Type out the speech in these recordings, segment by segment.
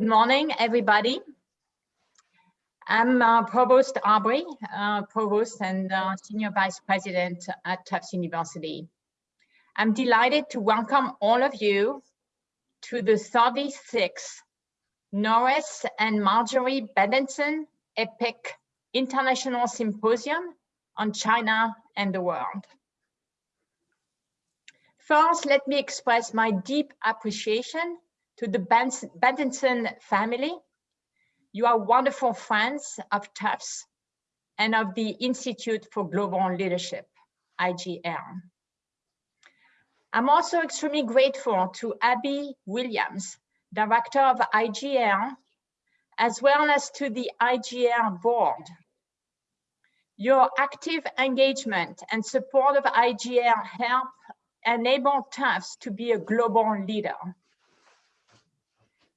Good morning, everybody. I'm uh, Provost Aubrey, uh, Provost and uh, Senior Vice President at Tufts University. I'm delighted to welcome all of you to the 36th Norris and Marjorie Benenson EPIC International Symposium on China and the World. First, let me express my deep appreciation to the Benenson family. You are wonderful friends of Tufts and of the Institute for Global Leadership, IGL. I'm also extremely grateful to Abby Williams, Director of IGL, as well as to the IGL board. Your active engagement and support of IGL help enable Tufts to be a global leader.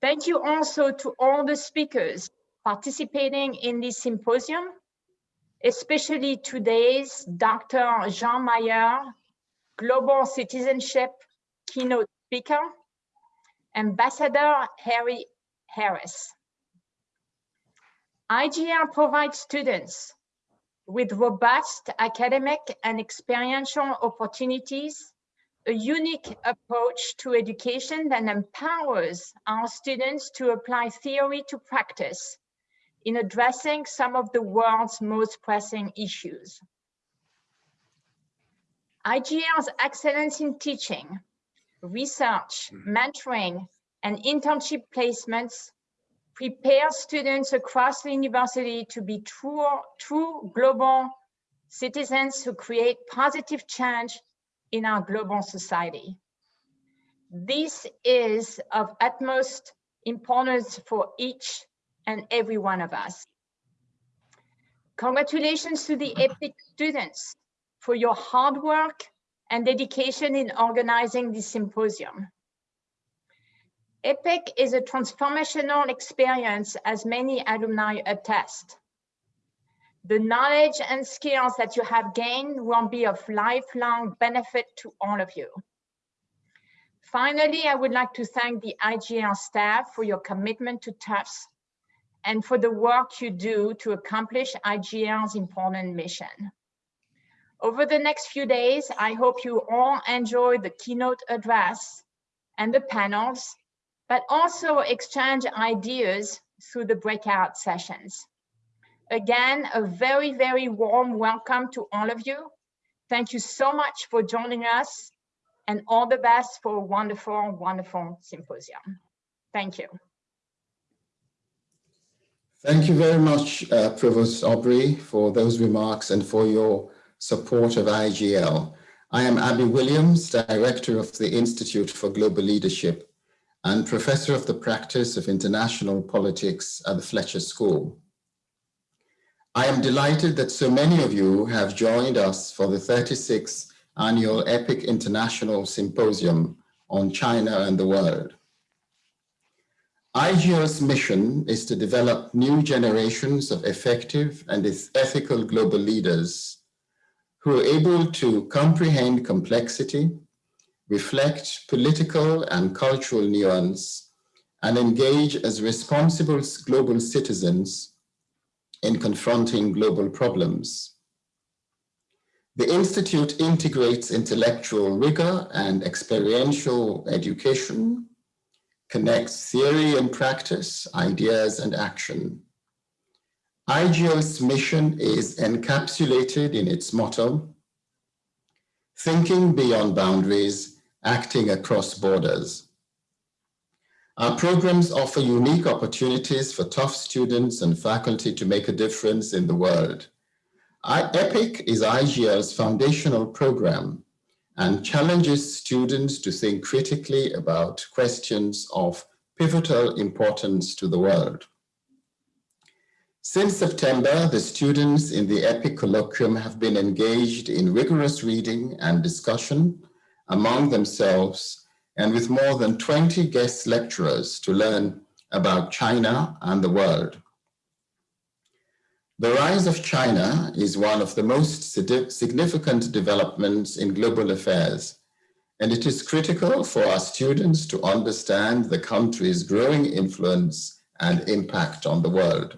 Thank you also to all the speakers participating in this symposium, especially today's Dr. Jean Mayer, Global Citizenship keynote speaker, Ambassador Harry Harris. IGL provides students with robust academic and experiential opportunities a unique approach to education that empowers our students to apply theory to practice in addressing some of the world's most pressing issues. IGL's excellence in teaching, research, mm-hmm. mentoring, and internship placements prepare students across the university to be true, true global citizens who create positive change in our global society. This is of utmost importance for each and every one of us. Congratulations to the EPIC students for your hard work and dedication in organizing this symposium. EPIC is a transformational experience as many alumni attest the knowledge and skills that you have gained will be of lifelong benefit to all of you. Finally, I would like to thank the IGL staff for your commitment to Tufts and for the work you do to accomplish IGL's important mission. Over the next few days, I hope you all enjoy the keynote address and the panels, but also exchange ideas through the breakout sessions. Again, a very, very warm welcome to all of you. Thank you so much for joining us and all the best for a wonderful, wonderful symposium. Thank you. Thank you very much, uh, Provost Aubrey, for those remarks and for your support of IGL. I am Abby Williams, Director of the Institute for Global Leadership and Professor of the Practice of International Politics at the Fletcher School. I am delighted that so many of you have joined us for the 36th annual EPIC International Symposium on China and the World. IGL's mission is to develop new generations of effective and ethical global leaders who are able to comprehend complexity, reflect political and cultural nuance, and engage as responsible global citizens in confronting global problems. The Institute integrates intellectual rigor and experiential education, connects theory and practice, ideas and action. IGL's mission is encapsulated in its motto, thinking beyond boundaries, acting across borders. Our programs offer unique opportunities for Tufts students and faculty to make a difference in the world. EPIC is IGL's foundational program and challenges students to think critically about questions of pivotal importance to the world. Since September, the students in the EPIC colloquium have been engaged in rigorous reading and discussion among themselves and with more than 20 guest lecturers to learn about China and the world. The rise of China is one of the most significant developments in global affairs, and it is critical for our students to understand the country's growing influence and impact on the world.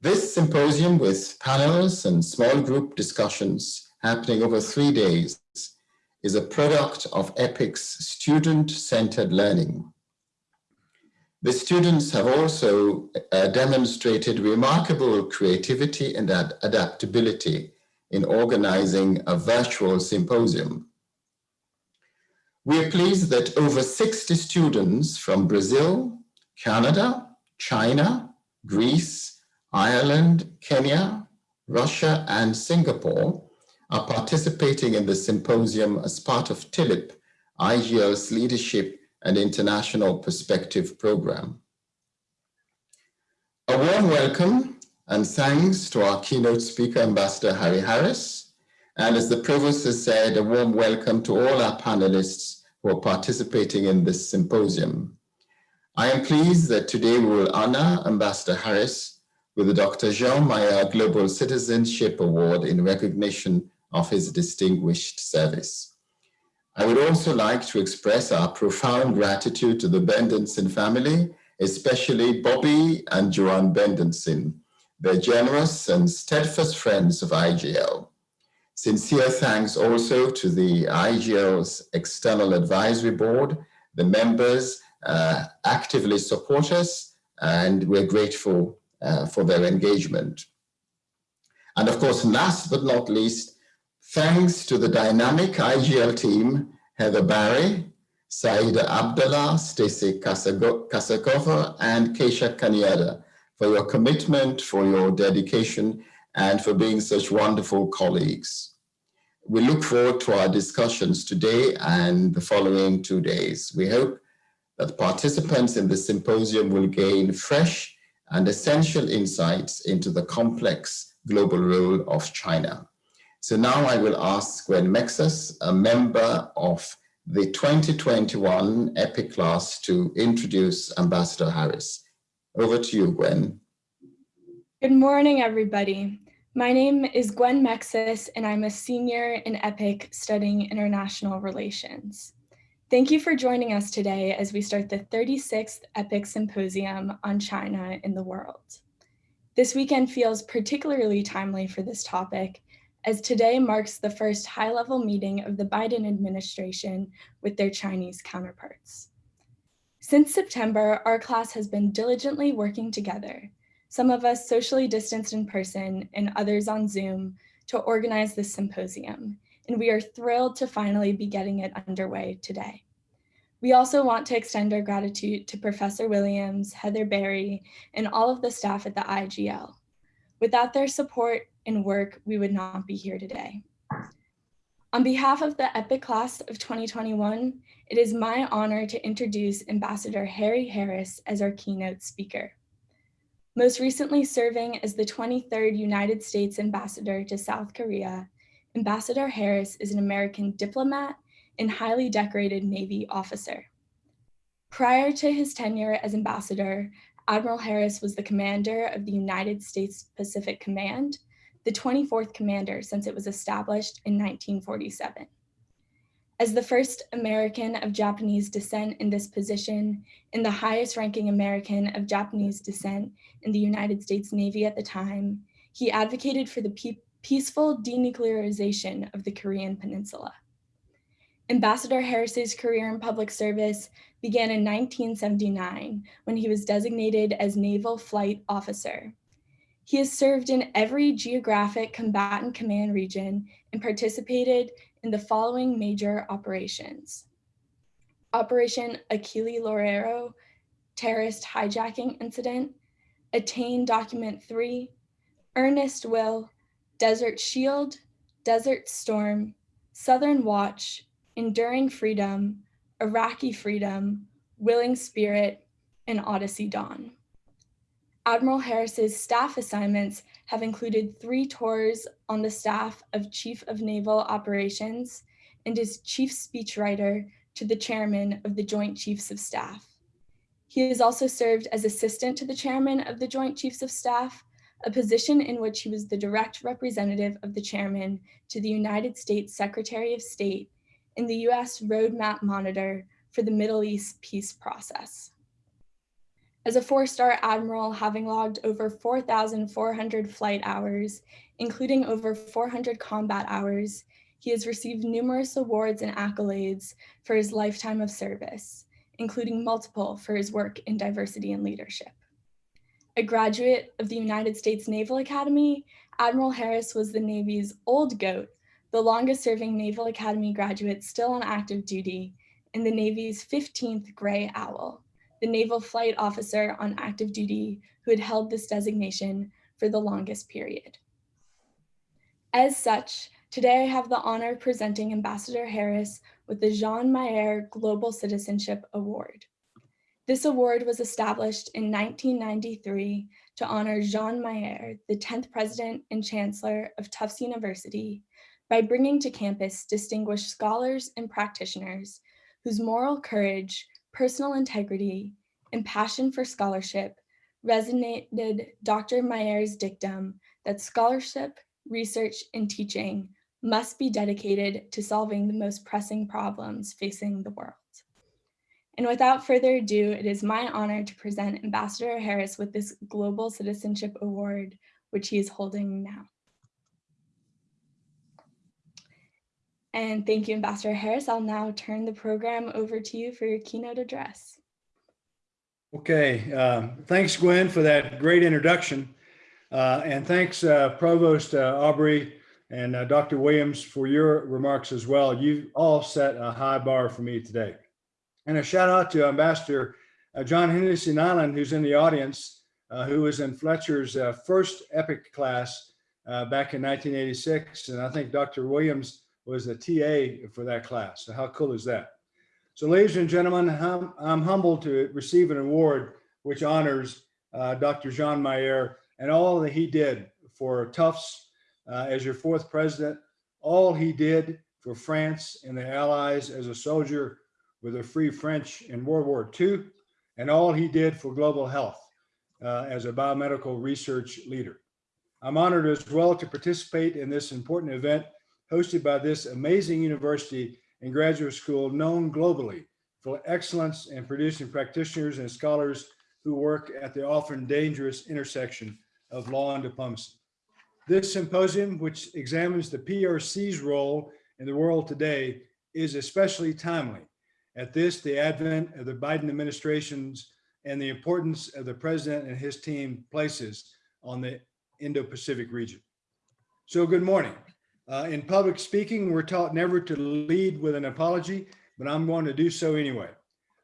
This symposium with panels and small group discussions happening over three days is a product of EPIC's student-centered learning. The students have also uh, demonstrated remarkable creativity and ad adaptability in organizing a virtual symposium. We are pleased that over 60 students from Brazil, Canada, China, Greece, Ireland, Kenya, Russia, and Singapore are participating in the symposium as part of TILIP, IGL's Leadership and International Perspective Program. A warm welcome and thanks to our keynote speaker, Ambassador Harry Harris. And as the Provost has said, a warm welcome to all our panelists who are participating in this symposium. I am pleased that today we will honor Ambassador Harris with the Dr. Jean Mayer Global Citizenship Award in recognition of his distinguished service. I would also like to express our profound gratitude to the Benenson family, especially Bobby and Joanne Benenson, their generous and steadfast friends of IGL. Sincere thanks also to the IGL's External Advisory Board, the members uh, actively support us, and we're grateful uh, for their engagement. And of course, last but not least, thanks to the dynamic IGL team, Heather Barry, Saida Abdullah, Stacey Kasakova, and Keisha Kaniada for your commitment, for your dedication, and for being such wonderful colleagues. We look forward to our discussions today and the following two days. We hope that participants in the symposium will gain fresh and essential insights into the complex global role of China. So now I will ask Gwen Mexus, a member of the 2021 EPIC class to introduce Ambassador Harris. Over to you, Gwen. Good morning, everybody. My name is Gwen Mexis, and I'm a senior in EPIC studying international relations. Thank you for joining us today as we start the 36th EPIC Symposium on China in the world. This weekend feels particularly timely for this topic, as today marks the first high-level meeting of the Biden administration with their Chinese counterparts. Since September, our class has been diligently working together, some of us socially distanced in person and others on Zoom, to organize this symposium, and we are thrilled to finally be getting it underway today. We also want to extend our gratitude to Professor Williams, Heather Barry, and all of the staff at the IGL. Without their support and work, we would not be here today. On behalf of the EPIC class of 2021, it is my honor to introduce Ambassador Harry Harris as our keynote speaker. Most recently serving as the 23rd United States Ambassador to South Korea, Ambassador Harris is an American diplomat and highly decorated Navy officer. Prior to his tenure as ambassador, Admiral Harris was the commander of the United States Pacific Command, the 24th commander since it was established in 1947. As the first American of Japanese descent in this position and the highest ranking American of Japanese descent in the United States Navy at the time, he advocated for the peaceful denuclearization of the Korean Peninsula. Ambassador Harris's career in public service began in 1979 when he was designated as Naval Flight Officer. He has served in every geographic combatant command region and participated in the following major operations. Operation Achille Lauro, terrorist hijacking incident, Attain Document 3, Earnest Will, Desert Shield, Desert Storm, Southern Watch, Enduring Freedom, Iraqi Freedom, Willing Spirit, and Odyssey Dawn. Admiral Harris's staff assignments have included three tours on the staff of Chief of Naval Operations and is chief speechwriter to the chairman of the Joint Chiefs of Staff. He has also served as assistant to the chairman of the Joint Chiefs of Staff, a position in which he was the direct representative of the chairman to the United States Secretary of State and the US Roadmap Monitor for the Middle East peace process. As a four-star admiral having logged over 4,400 flight hours, including over 400 combat hours, he has received numerous awards and accolades for his lifetime of service, including multiple for his work in diversity and leadership. A graduate of the United States Naval Academy, Admiral Harris was the Navy's old GOAT, the longest serving Naval Academy graduate still on active duty, and the Navy's 15th Gray Owl, the naval flight officer on active duty who had held this designation for the longest period. As such, today I have the honor of presenting Ambassador Harris with the Jean Mayer Global Citizenship Award. This award was established in 1993 to honor Jean Mayer, the 10th president and chancellor of Tufts University, by bringing to campus distinguished scholars and practitioners whose moral courage, personal integrity, and passion for scholarship resonated Dr. Mayer's dictum that scholarship, research, and teaching must be dedicated to solving the most pressing problems facing the world. And without further ado, it is my honor to present Ambassador Harris with this Global Citizenship Award, which he is holding now. And thank you, Ambassador Harris. I'll now turn the program over to you for your keynote address. Okay, uh, thanks, Gwen, for that great introduction. Uh, and thanks, uh, Provost uh, Aubrey and uh, Dr. Williams for your remarks as well. You all set a high bar for me today. And a shout out to Ambassador uh, John Henderson Island, who's in the audience, who was in Fletcher's first EPIC class back in 1986. And I think Dr. Williams was the TA for that class. So how cool is that? So ladies and gentlemen, I'm, humbled to receive an award which honors uh, Dr. Jean Mayer and all that he did for Tufts uh, as your fourth president, all he did for France and the Allies as a soldier with the Free French in World War II, and all he did for global health uh, as a biomedical research leader. I'm honored as well to participate in this important event hosted by this amazing university and graduate school known globally for excellence in producing practitioners and scholars who work at the often dangerous intersection of law and diplomacy. This symposium, which examines the PRC's role in the world today, is especially timely. At this, the advent of the Biden administration's and the importance of the president and his team places on the Indo-Pacific region. So good morning. Uh, in public speaking, we're taught never to lead with an apology, but I'm going to do so anyway.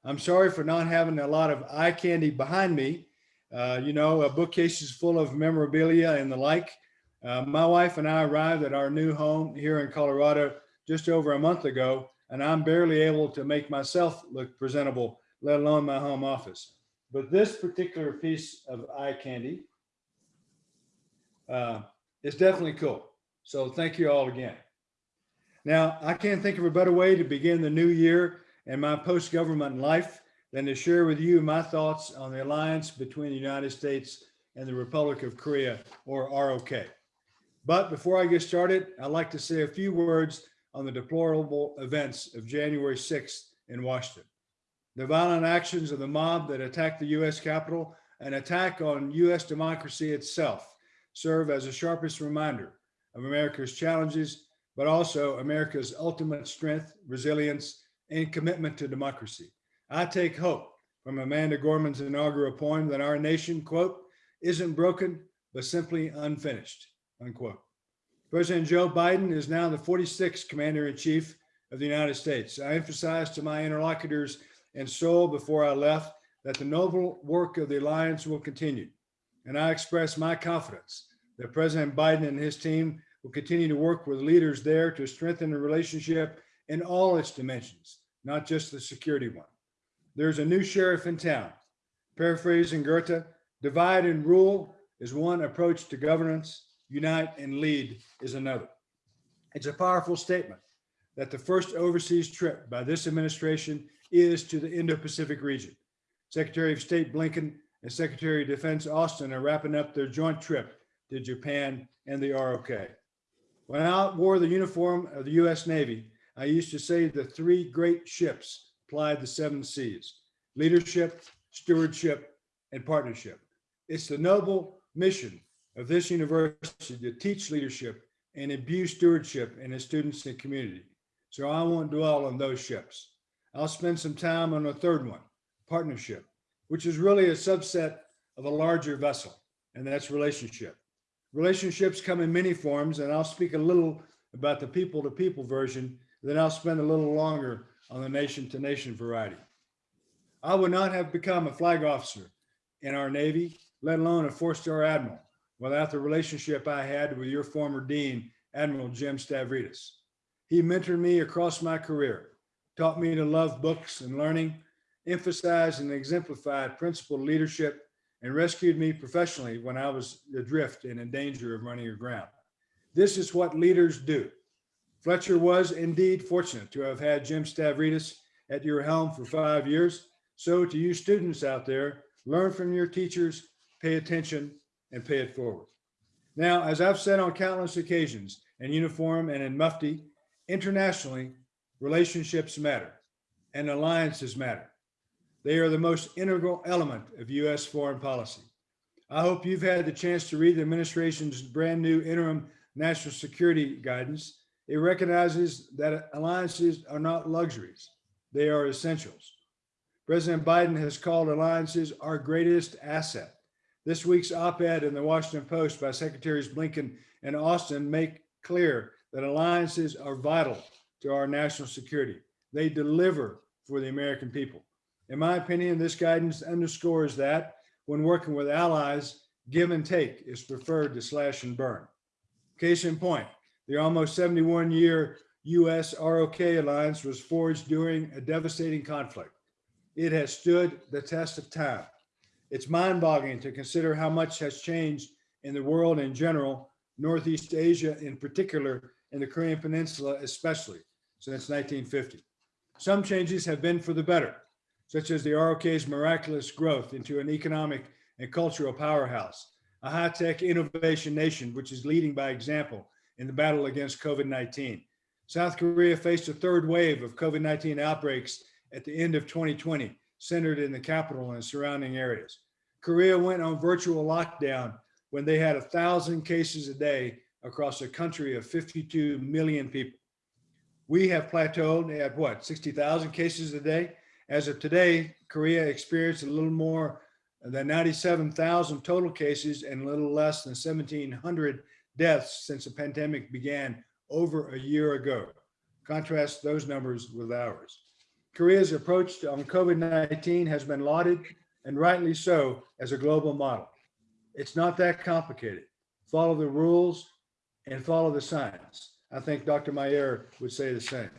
I'm sorry for not having a lot of eye candy behind me. Uh, you know, a bookcase is full of memorabilia and the like. Uh, my wife and I arrived at our new home here in Colorado just over a month ago, and I'm barely able to make myself look presentable, let alone my home office. But this particular piece of eye candy uh, is definitely cool. So thank you all again. Now, I can't think of a better way to begin the new year and my post-government life than to share with you my thoughts on the alliance between the United States and the Republic of Korea, or ROK. But before I get started, I'd like to say a few words on the deplorable events of January 6th in Washington. The violent actions of the mob that attacked the US Capitol, an attack on US democracy itself, serve as the sharpest reminder of America's challenges, but also America's ultimate strength, resilience, and commitment to democracy. I take hope from Amanda Gorman's inaugural poem that our nation, quote, isn't broken, but simply unfinished, unquote. President Joe Biden is now the 46th commander in chief of the United States. I emphasized to my interlocutors in Seoul before I left that the noble work of the alliance will continue. And I express my confidence that President Biden and his team will continue to work with leaders there to strengthen the relationship in all its dimensions, not just the security one. There's a new sheriff in town. Paraphrasing Goethe, divide and rule is one approach to governance, unite and lead is another. It's a powerful statement that the first overseas trip by this administration is to the Indo-Pacific region. Secretary of State Blinken and Secretary of Defense Austin are wrapping up their joint trip to Japan and the ROK. When I wore the uniform of the US Navy, I used to say the three great ships plied the seven seas, leadership, stewardship, and partnership. It's the noble mission of this university to teach leadership and imbue stewardship in its students and community. So I won't dwell on those ships. I'll spend some time on a third one, partnership, which is really a subset of a larger vessel, and that's relationship. Relationships come in many forms, and I'll speak a little about the people to people version, then I'll spend a little longer on the nation to nation variety. I would not have become a flag officer in our Navy, let alone a four star admiral, without the relationship I had with your former dean, Admiral Jim Stavridis. He mentored me across my career, taught me to love books and learning, emphasized and exemplified principled leadership, and rescued me professionally when I was adrift and in danger of running aground. This is what leaders do. Fletcher was indeed fortunate to have had Jim Stavridis at your helm for five years. So to you students out there, learn from your teachers, pay attention, and pay it forward. Now, as I've said on countless occasions, in uniform and in mufti, internationally, relationships matter and alliances matter. They are the most integral element of U.S. foreign policy. I hope you've had the chance to read the administration's brand new interim national security guidance. It recognizes that alliances are not luxuries, they are essentials. President Biden has called alliances our greatest asset. This week's op-ed in the Washington Post by Secretaries Blinken and Austin make clear that alliances are vital to our national security. They deliver for the American people. In my opinion, this guidance underscores that when working with allies, give and take is preferred to slash and burn. Case in point, the almost 71 year US ROK alliance was forged during a devastating conflict. It has stood the test of time. It's mind boggling to consider how much has changed in the world in general, Northeast Asia in particular, and the Korean Peninsula especially since 1950. Some changes have been for the better such as the ROK's miraculous growth into an economic and cultural powerhouse, a high-tech innovation nation which is leading by example in the battle against COVID-19. South Korea faced a third wave of COVID-19 outbreaks at the end of 2020, centered in the capital and surrounding areas. Korea went on virtual lockdown when they had a thousand cases a day across a country of 52 million people. We have plateaued at what, 60,000 cases a day? As of today, Korea experienced a little more than 97,000 total cases and a little less than 1,700 deaths since the pandemic began over a year ago. Contrast those numbers with ours. Korea's approach on COVID-19 has been lauded, and rightly so, as a global model. It's not that complicated. Follow the rules and follow the science. I think Dr. Mayer would say the same.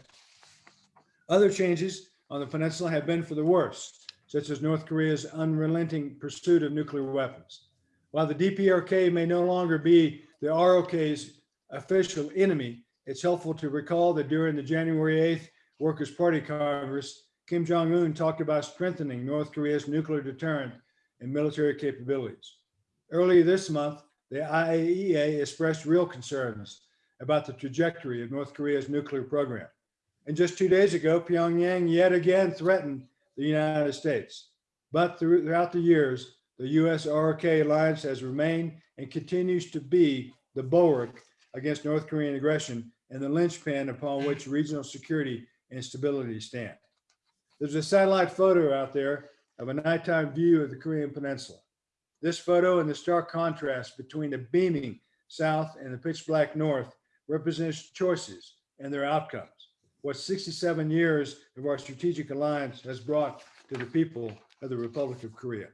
Other changes on the peninsula have been for the worse, such as North Korea's unrelenting pursuit of nuclear weapons. While the DPRK may no longer be the ROK's official enemy, it's helpful to recall that during the January 8th Workers' Party Congress, Kim Jong-un talked about strengthening North Korea's nuclear deterrent and military capabilities. Earlier this month, the IAEA expressed real concerns about the trajectory of North Korea's nuclear program. And just two days ago, Pyongyang yet again threatened the United States. But throughout the years, the US-RK alliance has remained and continues to be the bulwark against North Korean aggression and the linchpin upon which regional security and stability stand. There's a satellite photo out there of a nighttime view of the Korean Peninsula. This photo and the stark contrast between the beaming south and the pitch black north represents choices and their outcomes what 67 years of our strategic alliance has brought to the people of the Republic of Korea.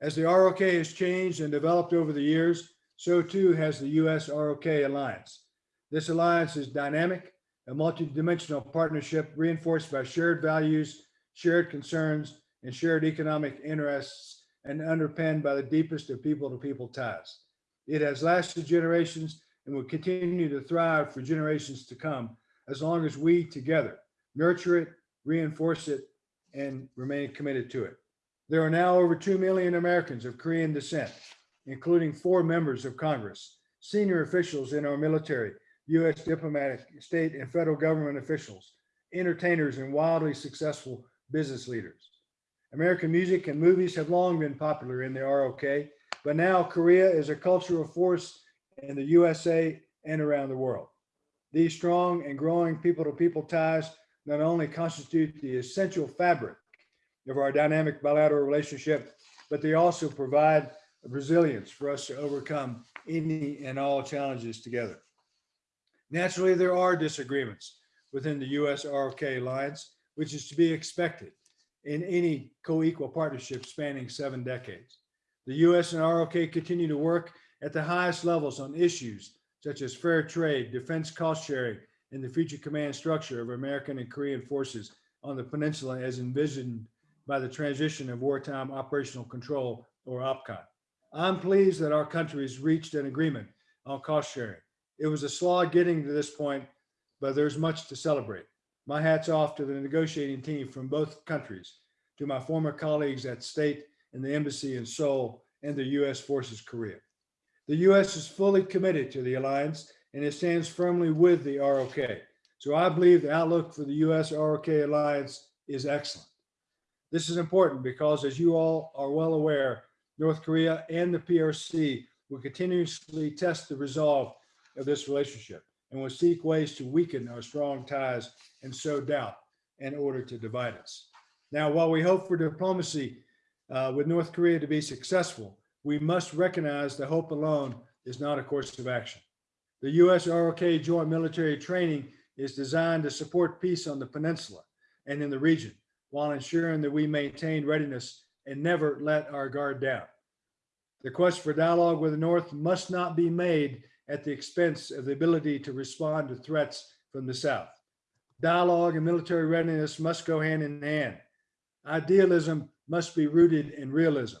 As the ROK has changed and developed over the years, so too has the US ROK alliance. This alliance is dynamic, a multidimensional partnership reinforced by shared values, shared concerns, and shared economic interests, and underpinned by the deepest of people-to-people -people ties. It has lasted generations and will continue to thrive for generations to come as long as we together nurture it, reinforce it, and remain committed to it. There are now over 2 million Americans of Korean descent, including four members of Congress, senior officials in our military, U.S. diplomatic, state, and federal government officials, entertainers, and wildly successful business leaders. American music and movies have long been popular in the ROK, but now Korea is a cultural force in the USA and around the world. These strong and growing people-to-people ties not only constitute the essential fabric of our dynamic bilateral relationship, but they also provide resilience for us to overcome any and all challenges together. Naturally, there are disagreements within the US ROK alliance, which is to be expected in any co-equal partnership spanning seven decades. The US and ROK continue to work at the highest levels on issues such as fair trade, defense cost sharing, and the future command structure of American and Korean forces on the peninsula as envisioned by the transition of wartime operational control or OPCON. I'm pleased that our countries reached an agreement on cost sharing. It was a slog getting to this point, but there's much to celebrate. My hat's off to the negotiating team from both countries, to my former colleagues at State and the Embassy in Seoul and the U.S. Forces Korea. The U.S. is fully committed to the alliance and it stands firmly with the ROK. So I believe the outlook for the U.S. ROK alliance is excellent. This is important because as you all are well aware, North Korea and the PRC will continuously test the resolve of this relationship and will seek ways to weaken our strong ties and sow doubt in order to divide us. Now, while we hope for diplomacy uh, with North Korea to be successful, we must recognize that hope alone is not a course of action. The US ROK joint military training is designed to support peace on the peninsula and in the region while ensuring that we maintain readiness and never let our guard down. The quest for dialogue with the North must not be made at the expense of the ability to respond to threats from the South. Dialogue and military readiness must go hand in hand. Idealism must be rooted in realism.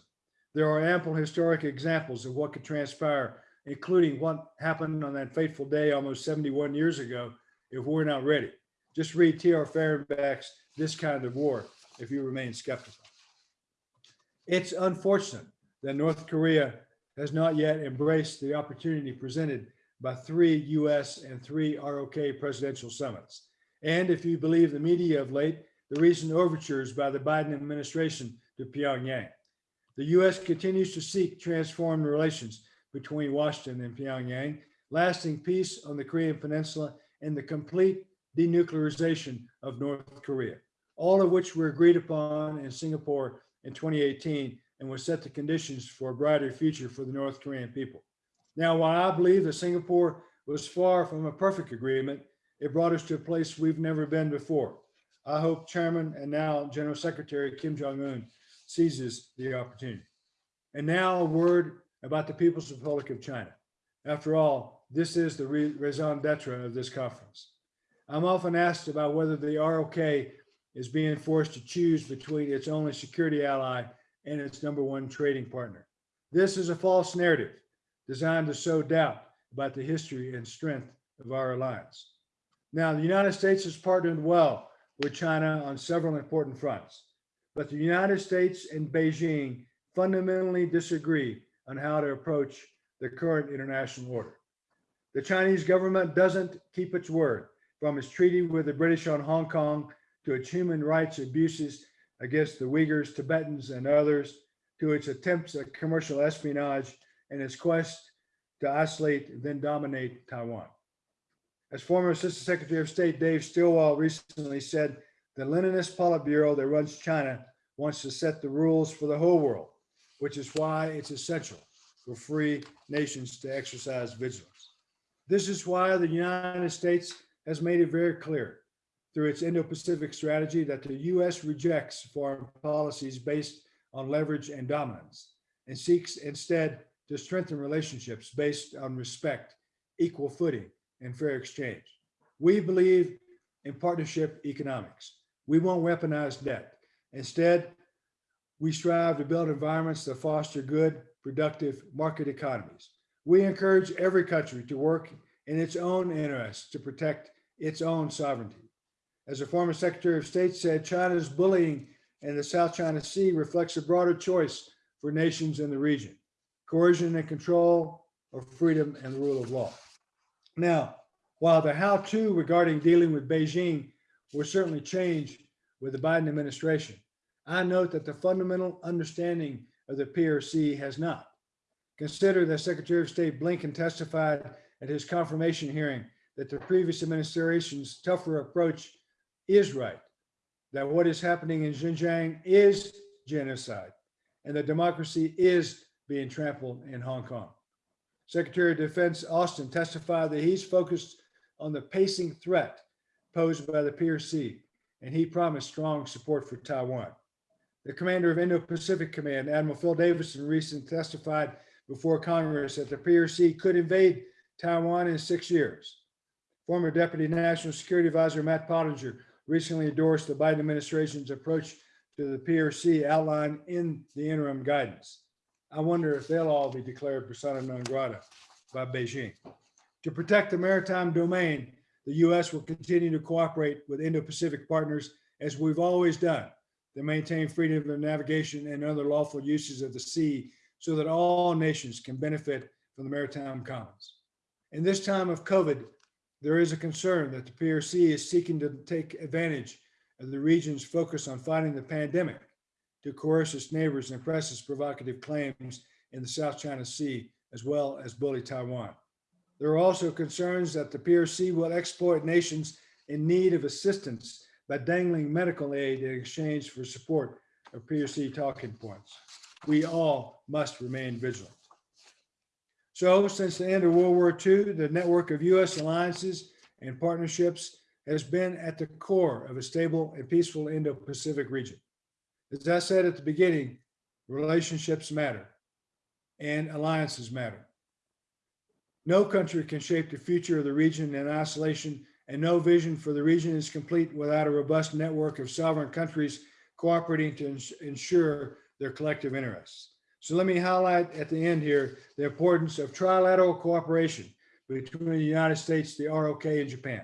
There are ample historic examples of what could transpire including what happened on that fateful day almost 71 years ago, if we're not ready. Just read T.R. Fehrenbach's This Kind of War if you remain skeptical. It's unfortunate that North Korea has not yet embraced the opportunity presented by three US and three ROK presidential summits. And if you believe the media of late, the recent overtures by the Biden administration to Pyongyang. The US continues to seek transformed relations between Washington and Pyongyang, lasting peace on the Korean Peninsula, and the complete denuclearization of North Korea, all of which were agreed upon in Singapore in 2018 and will set the conditions for a brighter future for the North Korean people. Now, while I believe that Singapore was far from a perfect agreement, it brought us to a place we've never been before. I hope Chairman and now General Secretary Kim Jong-un seizes the opportunity. And now a word about the People's Republic of China. After all, this is the raison d'etre of this conference. I'm often asked about whether the ROK is being forced to choose between its only security ally and its number one trading partner. This is a false narrative designed to sow doubt about the history and strength of our alliance. Now, the United States has partnered well with China on several important fronts, but the United States and Beijing fundamentally disagree on how to approach the current international order. The Chinese government doesn't keep its word from its treaty with the British on Hong Kong to its human rights abuses against the Uyghurs, Tibetans, and others, to its attempts at commercial espionage and its quest to isolate, then dominate Taiwan. As former Assistant Secretary of State Dave Stilwell recently said, the Leninist Politburo that runs China wants to set the rules for the whole world which is why it's essential for free nations to exercise vigilance. This is why the United States has made it very clear through its Indo-Pacific strategy that the US rejects foreign policies based on leverage and dominance and seeks instead to strengthen relationships based on respect, equal footing, and fair exchange. We believe in partnership economics. We won't weaponize debt. Instead, we strive to build environments that foster good, productive market economies. We encourage every country to work in its own interests to protect its own sovereignty. As a former Secretary of State said, China's bullying in the South China Sea reflects a broader choice for nations in the region, coercion and control or freedom and the rule of law. Now, while the how-to regarding dealing with Beijing will certainly change with the Biden administration. I note that the fundamental understanding of the PRC has not. Consider that Secretary of State Blinken testified at his confirmation hearing that the previous administration's tougher approach is right, that what is happening in Xinjiang is genocide, and that democracy is being trampled in Hong Kong. Secretary of Defense Austin testified that he's focused on the pacing threat posed by the PRC, and he promised strong support for Taiwan. The commander of Indo-Pacific Command, Admiral Phil Davidson, recently testified before Congress that the PRC could invade Taiwan in six years. Former Deputy National Security Advisor Matt Pottinger recently endorsed the Biden administration's approach to the PRC outlined in the interim guidance. I wonder if they'll all be declared persona non grata by Beijing. To protect the maritime domain, the U.S. will continue to cooperate with Indo-Pacific partners as we've always done to maintain freedom of navigation and other lawful uses of the sea so that all nations can benefit from the maritime commons. In this time of COVID, there is a concern that the PRC is seeking to take advantage of the region's focus on fighting the pandemic to coerce its neighbors and press its provocative claims in the South China Sea, as well as bully Taiwan. There are also concerns that the PRC will exploit nations in need of assistance by dangling medical aid in exchange for support of PRC talking points. We all must remain vigilant. So since the end of World War II, the network of US alliances and partnerships has been at the core of a stable and peaceful Indo-Pacific region. As I said at the beginning, relationships matter and alliances matter. No country can shape the future of the region in isolation and no vision for the region is complete without a robust network of sovereign countries cooperating to ens ensure their collective interests. So let me highlight at the end here the importance of trilateral cooperation between the United States, the ROK, and Japan.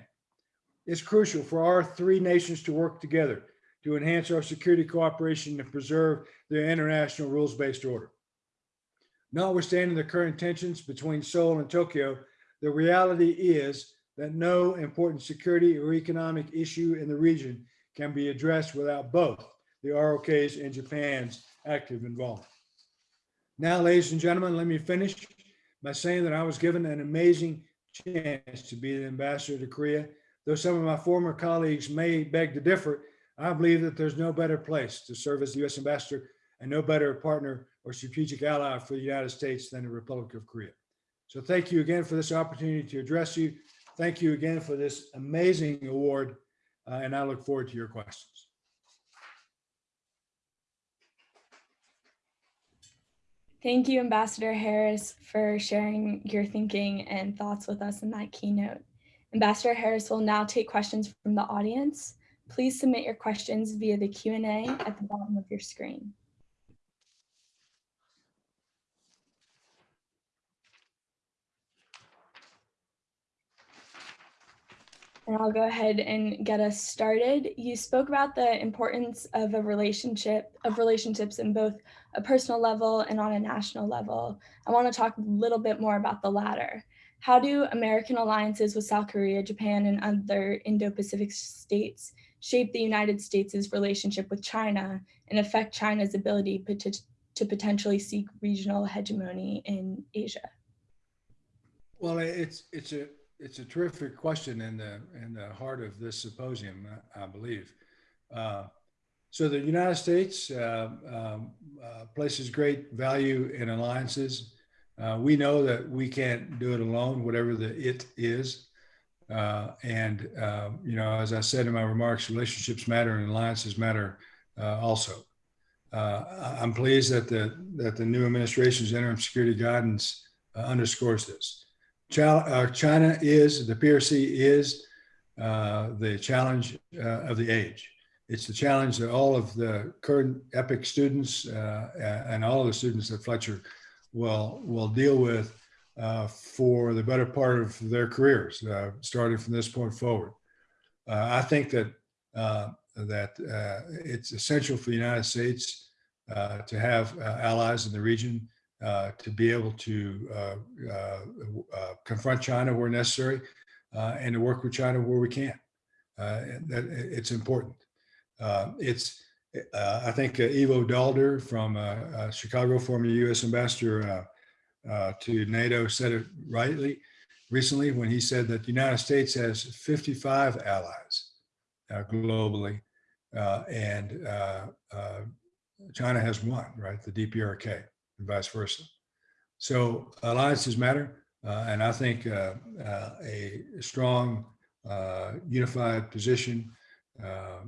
It's crucial for our three nations to work together to enhance our security cooperation and preserve their international rules-based order. Notwithstanding the current tensions between Seoul and Tokyo, the reality is that no important security or economic issue in the region can be addressed without both the ROK's and Japan's active involvement. Now, ladies and gentlemen, let me finish by saying that I was given an amazing chance to be the ambassador to Korea. Though some of my former colleagues may beg to differ, I believe that there's no better place to serve as the US ambassador and no better partner or strategic ally for the United States than the Republic of Korea. So thank you again for this opportunity to address you. Thank you again for this amazing award, uh, and I look forward to your questions. Thank you, Ambassador Harris, for sharing your thinking and thoughts with us in that keynote. Ambassador Harris will now take questions from the audience. Please submit your questions via the Q&A at the bottom of your screen. And I'll go ahead and get us started. You spoke about the importance of a relationship, of relationships in both a personal level and on a national level. I want to talk a little bit more about the latter. How do American alliances with South Korea, Japan, and other Indo-Pacific states shape the United States' relationship with China and affect China's ability to potentially seek regional hegemony in Asia? Well, it's it's a it's a terrific question in the in the heart of this symposium, I, believe. Uh, so the United States uh, um, uh, places great value in alliances. Uh, we know that we can't do it alone, whatever the it is. Uh, and um, you know, as I said in my remarks, relationships matter and alliances matter uh, also. I'm pleased that the that the new administration's interim security guidance underscores this. Uh, China is, the PRC is uh, the challenge uh, of the age. It's the challenge that all of the current EPIC students uh, and all of the students at Fletcher will, will deal with uh, for the better part of their careers, uh, starting from this point forward. I think that, that it's essential for the United States to have allies in the region uh, to be able to uh, uh, confront China where necessary and to work with China where we can. that it's important. It's, I think Ivo Daalder from Chicago, former U.S. ambassador to NATO, said it rightly recently when he said that the United States has 55 allies globally, uh, and uh, uh, China has one, right? The DPRK, and vice versa. So alliances matter, uh, and I think uh, uh, a strong, uh, unified position uh, uh,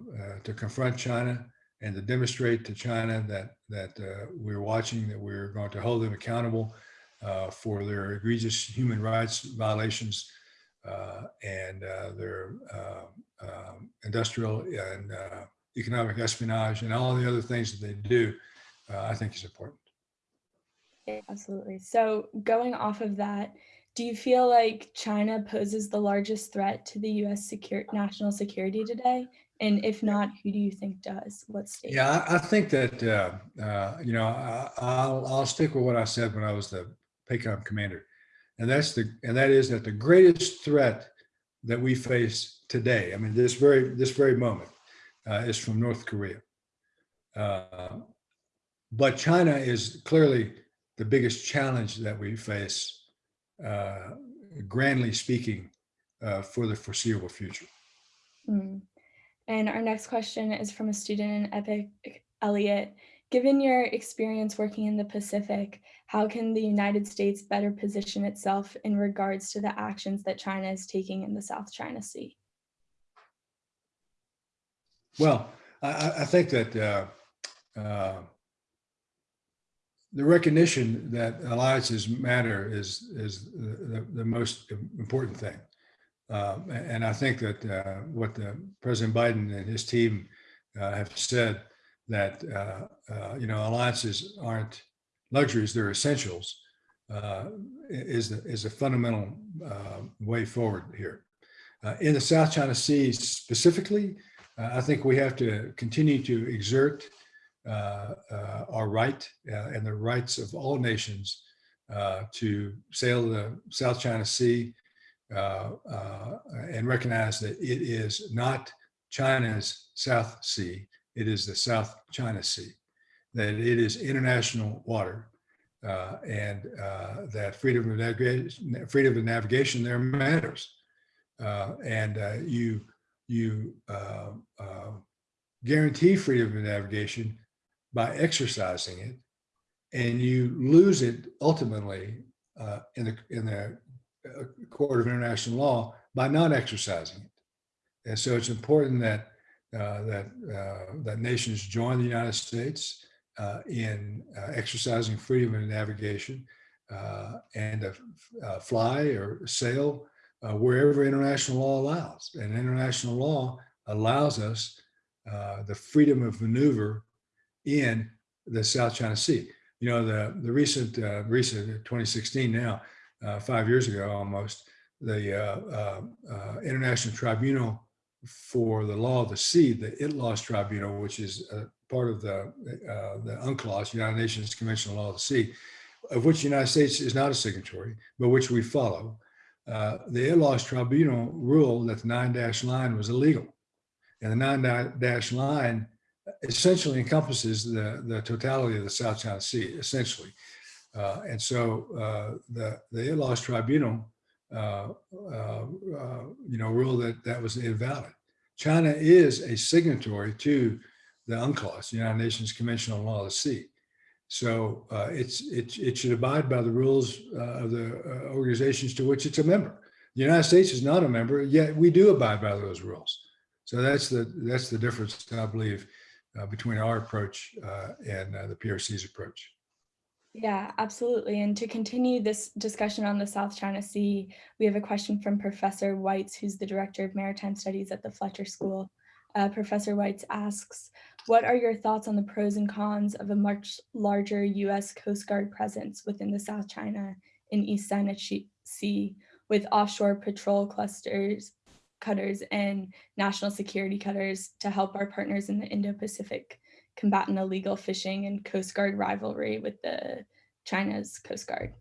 to confront China and to demonstrate to China that that we're watching, that we're going to hold them accountable for their egregious human rights violations and their um, industrial and economic espionage and all the other things that they do, I think is important. Yeah, Absolutely. So going off of that, do you feel like China poses the largest threat to the US secure, national security today? And if not, who do you think does? What state? Yeah, I, I think that, uh, uh, you know, I, I'll, I'll stick with what I said when I was the PACOM commander. And that's the, and that is that the greatest threat that we face today, I mean, this very, this very moment, uh, is from North Korea. Uh, But China is clearly the biggest challenge that we face, uh, grandly speaking, uh, for the foreseeable future. Hmm. And our next question is from a student in Epic, Elliot. Given your experience working in the Pacific, how can the United States better position itself in regards to the actions that China is taking in the South China Sea? Well, I, I- I think that uh, uh, the recognition that alliances matter is, is the, the- most important thing. A- And I think that uh, what the President Biden and his team uh, have said, that, uh, uh, you know, alliances aren't luxuries, they're essentials, uh, is, the- is a fundamental uh, way forward here. Uh, In the South China Sea specifically, uh, I think we have to continue to exert uh, uh, our right uh, and the rights of all nations uh, to sail the South China Sea uh, uh, and recognize that it is not China's South Sea, it is the South China Sea, that it is international water, uh, and uh, that freedom of navigation, freedom of navigation there matters. Uh, and uh, you you uh, uh, guarantee freedom of navigation by exercising it, and you lose it ultimately uh, in the in the uh, court of international law by not exercising it. And so it's important that uh, that uh, that nations join the United States uh, in uh, exercising freedom of navigation and to fly or sail wherever international law allows. And international law allows us the freedom of maneuver in the South China Sea. You know, the, the recent, uh, recent 2016 now, uh, five years ago almost, the uh, uh, uh, International Tribunal for the Law of the Sea, the ITLOS Tribunal, which is uh, part of the, uh, the UNCLOS, United Nations Convention on the Law of the Sea, of which the United States is not a signatory, but which we follow. Uh, the ITLOS Tribunal ruled that the nine dash line was illegal. And the nine dash line essentially encompasses the, the totality of the South China Sea, essentially. Uh, and so uh, the, the ITLOS Tribunal, uh, uh, uh, you know, ruled that that was invalid. China is a signatory to the UNCLOS, the United Nations Convention on Law of the Sea. So uh, it's, it, it should abide by the rules of the organizations to which it's a member. The United States is not a member, yet we do abide by those rules. So that's the, that's the difference, I believe, between our approach uh, and uh, the PRC's approach. Yeah, absolutely. And to continue this discussion on the South China Sea, we have a question from Professor Weitz, who's the Director of Maritime Studies at the Fletcher School. Uh, Professor Weitz asks, what are your thoughts on the pros and cons of a much larger US Coast Guard presence within the South China and East China Sea with offshore patrol clusters, cutters, and national security cutters to help our partners in the Indo-Pacific combat an illegal fishing and Coast Guard rivalry with the China's Coast Guard.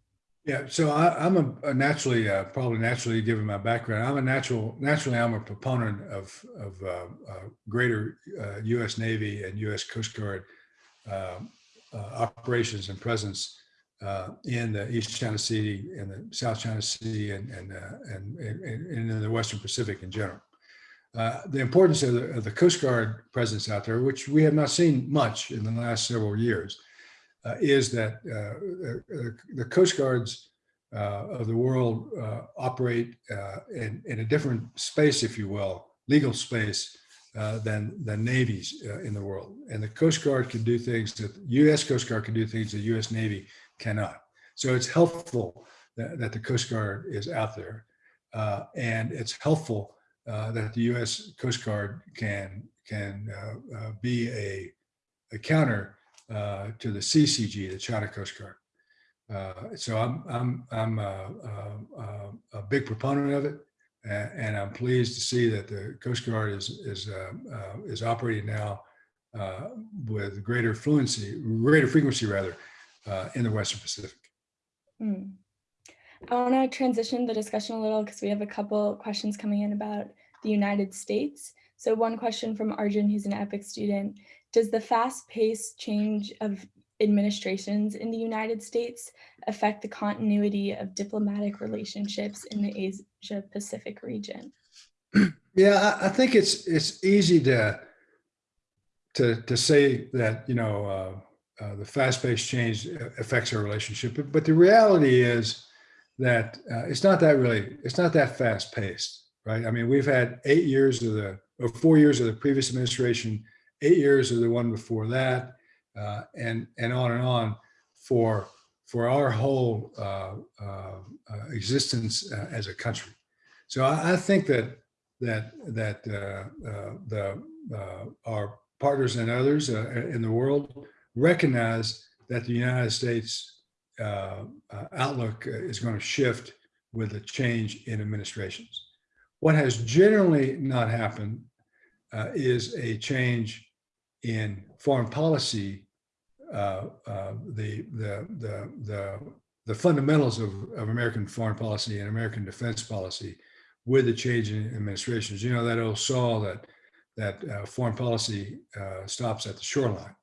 Yeah, so I, I'm a, a naturally, uh, probably naturally, given my background, I'm a natural, naturally, I'm a proponent of of uh, uh, greater uh, U.S. Navy and U.S. Coast Guard uh, uh, operations and presence uh, in the East China Sea and the South China Sea and and uh, and, and, and in the Western Pacific in general. Uh, the importance of the, of the Coast Guard presence out there, which we have not seen much in the last several years, uh, is that uh, the Coast Guards uh, of the world operate in, in a different space, if you will, legal space uh, than, than navies uh, in the world. And the Coast Guard can do things that US Coast Guard can do things that the US Navy cannot. So it's helpful that, that the Coast Guard is out there. Uh, and it's helpful uh, that the US Coast Guard can, can uh, uh, be a, a counter uh, to the CCG, the China Coast Guard. Uh, so I'm I'm I'm a, a, a big proponent of it, and, I'm pleased to see that the Coast Guard is is uh, uh, is operating now uh, with greater fluency, greater frequency rather, uh, in the Western Pacific. Hmm. I want to transition the discussion a little because we have a couple questions coming in about the United States. So one question from Arjun, who's an EPIC student. Does the fast-paced change of administrations in the United States affect the continuity of diplomatic relationships in the Asia Pacific region? Yeah, I, I think it's it's easy to to to say that you know uh, uh, the fast-paced change affects our relationship, but, but the reality is that uh, it's not that really it's not that fast-paced, right? I mean, we've had eight years of the or four years of the previous administration eight years of the one before that, uh, and and on and on for for our whole uh, uh, existence as a country. So I, I think that that that the our partners and others in the world recognize that the United States outlook is going to shift with a change in administrations. What has generally not happened uh, is a change in foreign policy, uh, uh, the, the, the, the, the fundamentals of, of American foreign policy and American defense policy with the change in administrations. You know, that old saw that, that uh, foreign policy uh, stops at the shoreline.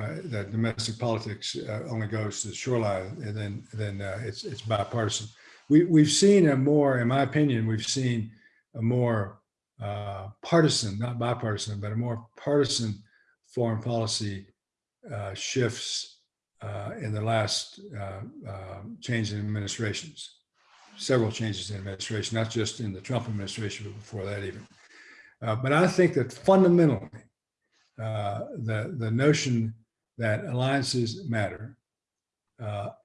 Uh, that domestic politics uh, only goes to the shoreline and then then uh, it's it's bipartisan. We we've seen a more, in my opinion, we've seen a more uh, partisan, not bipartisan, but a more partisan foreign policy uh, shifts uh, in the last um, change in administrations, several changes in administration, not just in the Trump administration, but before that even. But I think that fundamentally, the, the notion that alliances matter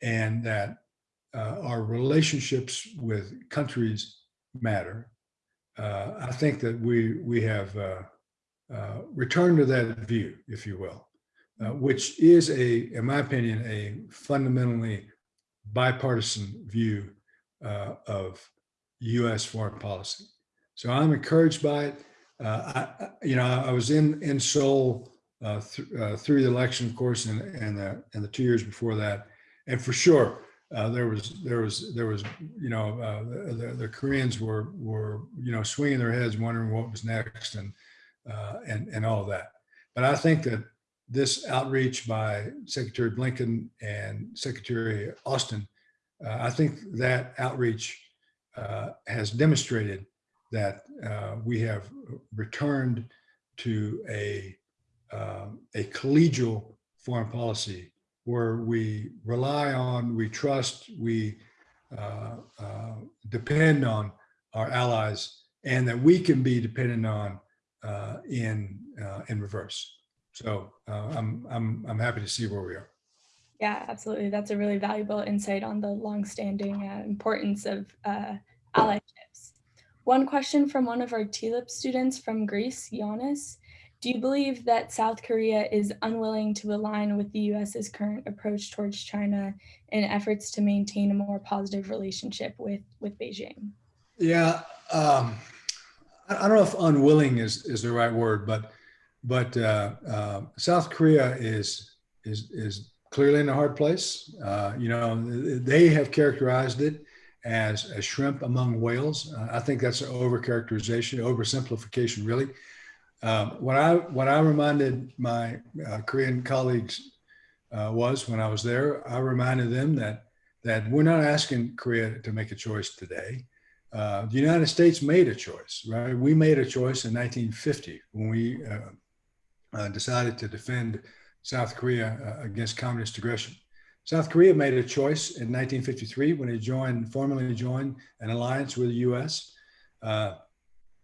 and that our relationships with countries matter. I think that we we have uh, return to that view, if you will, uh, which is a, in my opinion, a fundamentally bipartisan view uh, of U.S. foreign policy. So I'm encouraged by it. Uh, I, you know, I was in in Seoul uh, th through the election, of course, and and the and the two years before that, and for sure. Uh, there was there was there was you know uh, the, the Koreans were were you know swinging their heads wondering what was next and uh, and, and all that. But I think that this outreach by Secretary Blinken and Secretary Austin, uh, I think that outreach uh, has demonstrated that uh, we have returned to a, um, a collegial foreign policy where we rely on, we trust, we uh, uh, depend on our allies and that we can be dependent on uh, in uh, in reverse. So uh, I'm I'm I'm happy to see where we are. Yeah, absolutely. That's a really valuable insight on the longstanding uh, importance of allyships. One question from one of our TLIP students from Greece, Giannis. Do you believe that South Korea is unwilling to align with the US's current approach towards China in efforts to maintain a more positive relationship with, with Beijing? Yeah, um, I don't know if unwilling is, is the right word, but but uh, uh, South Korea is is is clearly in a hard place. Uh, you know, they have characterized it as a shrimp among whales. Uh, I think that's an overcharacterization, oversimplification, really. Um, what I what I reminded my uh, Korean colleagues uh, was when I was there, I reminded them that that we're not asking Korea to make a choice today. Uh, the United States made a choice, right? We made a choice in 1950 when we uh, uh, decided to defend South Korea uh, against communist aggression. South Korea made a choice in 1953 when it joined, formally joined an alliance with the US.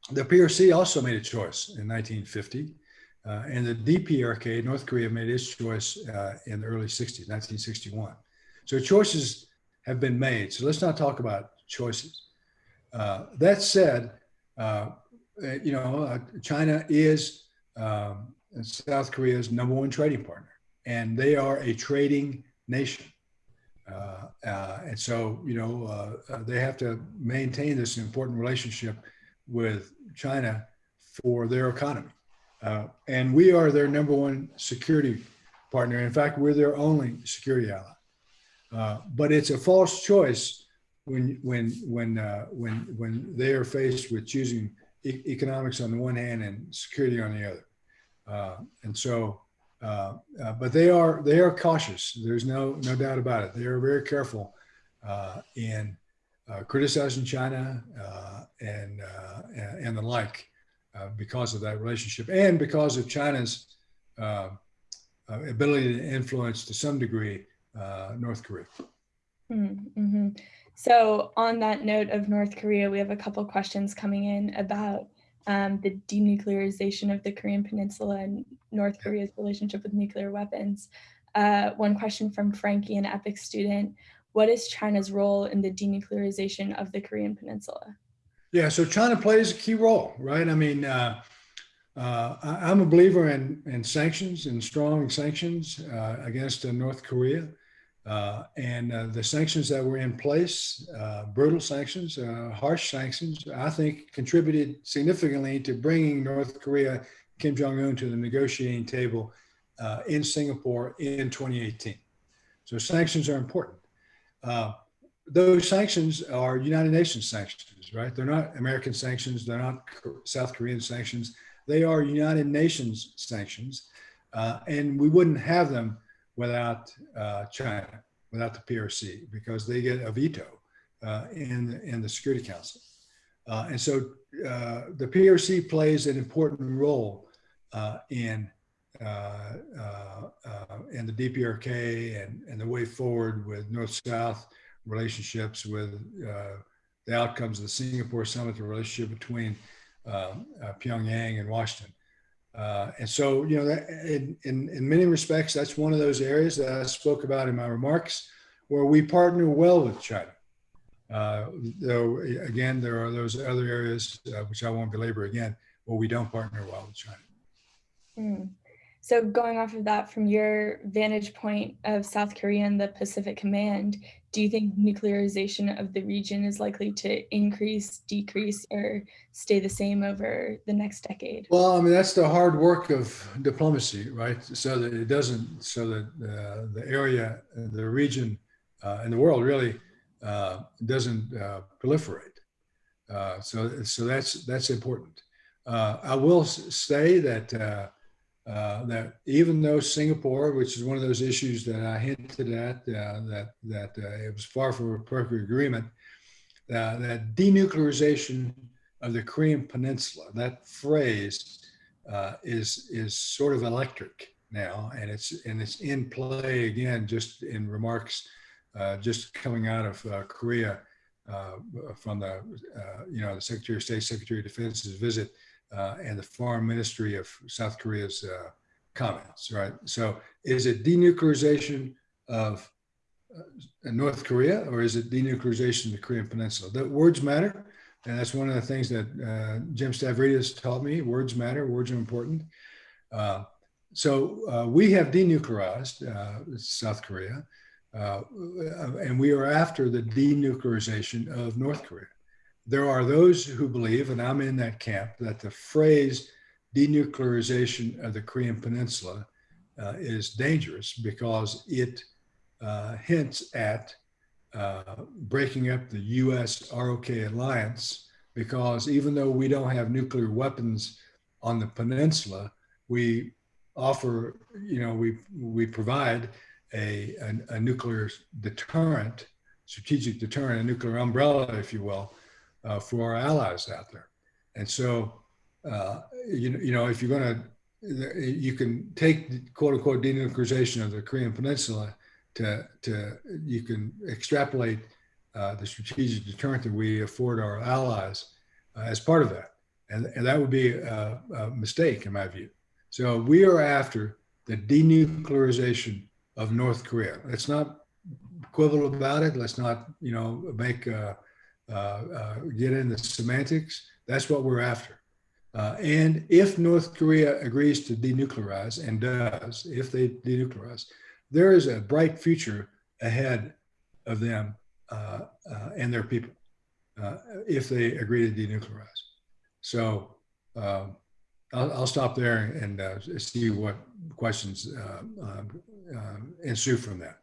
Uh, the PRC also made a choice in 1950. Uh, and the DPRK, North Korea, made its choice uh, in the early 60s, 1961. So choices have been made. So let's not talk about choices. Uh, that said, uh, you know, China is um, South Korea's number one trading partner, and they are a trading nation. Uh, uh, and so, you know, uh, uh they have to maintain this important relationship with China for their economy. Uh, and we are their number one security partner. In fact, we're their only security ally. Uh, but it's a false choice when when when when when they are faced with choosing e economics on the one hand and security on the other. Uh, and so, uh, uh, but they are they are cautious. There's no no doubt about it. They are very careful in criticizing China and and the like because of that relationship and because of China's ability to influence to some degree North Korea. Mm -hmm. So on that note of North Korea, we have a couple questions coming in about um, the denuclearization of the Korean Peninsula and North Korea's relationship with nuclear weapons. Uh, one question from Frankie, an EPIC student. What is China's role in the denuclearization of the Korean Peninsula? Yeah, so China plays a key role, right? I mean, uh, uh, I'm a believer in, in sanctions and strong sanctions uh, against uh, North Korea. Uh, and uh, the sanctions that were in place, brutal sanctions, harsh sanctions, I think contributed significantly to bringing North Korea, Kim Jong-un to the negotiating table in Singapore in 2018. So sanctions are important. Uh, those sanctions are United Nations sanctions, right? They're not American sanctions. They're not South Korean sanctions. They are United Nations sanctions. and we wouldn't have them without uh, China, without the PRC, because they get a veto uh, in, in the Security Council. Uh, and so uh, the PRC plays an important role uh, in uh, in the DPRK and, and the way forward with North-South relationships with the outcomes of the Singapore summit, the relationship between Pyongyang and Washington. Uh, and so, you know, that, in, in, in many respects, that's one of those areas that I spoke about in my remarks where we partner well with China. Uh, though, again, there are those other areas, uh, which I won't belabor again, where we don't partner well with China. Mm. So going off of that, from your vantage point of South Korea and the Pacific Command, do you think nuclearization of the region is likely to increase, decrease, or stay the same over the next decade? Well, I mean, that's the hard work of diplomacy, right? So that it doesn't, so that uh, the area, the region, uh, and the world really uh, doesn't uh, proliferate. Uh, so, so that's that's important. Uh, I will say that uh, that even though Singapore, which is one of those issues that I hinted at, uh, that that uh, it was far from a perfect agreement, uh, that denuclearization of the Korean Peninsula, that phrase uh, is is sort of electric now, and it's and it's in play again, just in remarks, just coming out of Korea from the you know the Secretary of State, Secretary of Defense's visit uh, and the Foreign Ministry of South Korea's uh, comments, right? So is it denuclearization of uh, North Korea or is it denuclearization of the Korean Peninsula? The words matter. And that's one of the things that uh, Jim Stavridis taught me. Words matter, words are important. Uh, so we have denuclearized South Korea, and we are after the denuclearization of North Korea there are those who believe, and I'm in that camp, that the phrase denuclearization of the Korean Peninsula uh, is dangerous because it uh, hints at uh, breaking up the US ROK alliance because even though we don't have nuclear weapons on the peninsula, we offer, you know, we, we provide a, a, a nuclear deterrent, strategic deterrent, a nuclear umbrella, if you will, uh, for our allies out there. And so, uh, you, know, you know, if you're going to, you can take quote unquote denuclearization of the Korean Peninsula to, to you can extrapolate uh, the strategic deterrent that we afford our allies uh, as part of that. And, and that would be a, a mistake in my view. So we are after the denuclearization of North Korea. Let's not quibble about it. Let's not, you know, make uh, get into semantics. That's what we're after. Uh, and if North Korea agrees to denuclearize and does, if they denuclearize, there is a bright future ahead of them uh, uh, and their people if they agree to denuclearize. So um, I'll, I'll, stop there and see what questions ensue from that.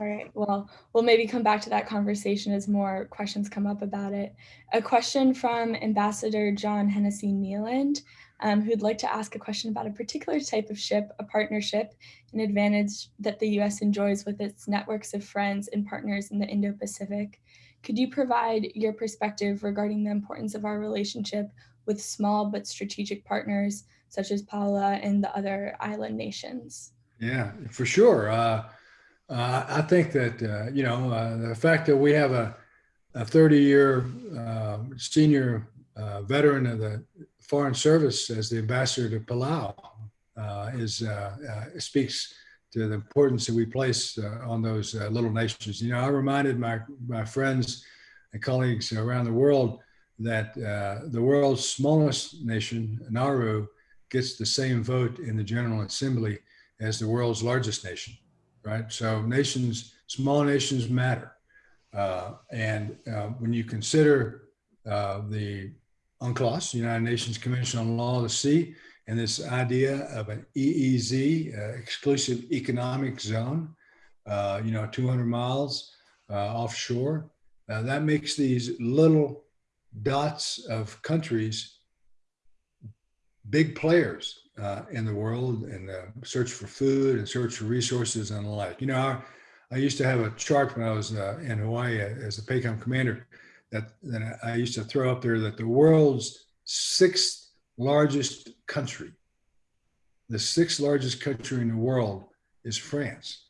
All right, well, we'll maybe come back to that conversation as more questions come up about it. A question from Ambassador John Hennessey-Niland, um, who'd like to ask a question about a particular type of ship, a partnership, an advantage that the US enjoys with its networks of friends and partners in the Indo-Pacific. Could you provide your perspective regarding the importance of our relationship with small but strategic partners such as Palau and the other island nations? Yeah, for sure. Uh, uh, I think that, uh, you know, uh, the fact that we have a, a 30 year uh, senior uh, veteran of the Foreign Service as the ambassador to Palau uh, is, speaks to the importance that we place on those little nations. You know, I reminded my, my friends and colleagues around the world that the world's smallest nation, Nauru, gets the same vote in the General Assembly as the world's largest nation right? So nations, small nations matter. Uh, and uh, when you consider uh, the UNCLOS, United Nations Convention on Law of the Sea, and this idea of an EEZ, uh, exclusive economic zone, uh, you know, 200 miles uh, offshore, that makes these little dots of countries big players uh, in the world and the search for food and search for resources and the like. You know, I, I used to have a chart when I was uh, in Hawaii as a PACOM commander that, that I used to throw up there that the world's sixth largest country, the sixth largest country in the world is France.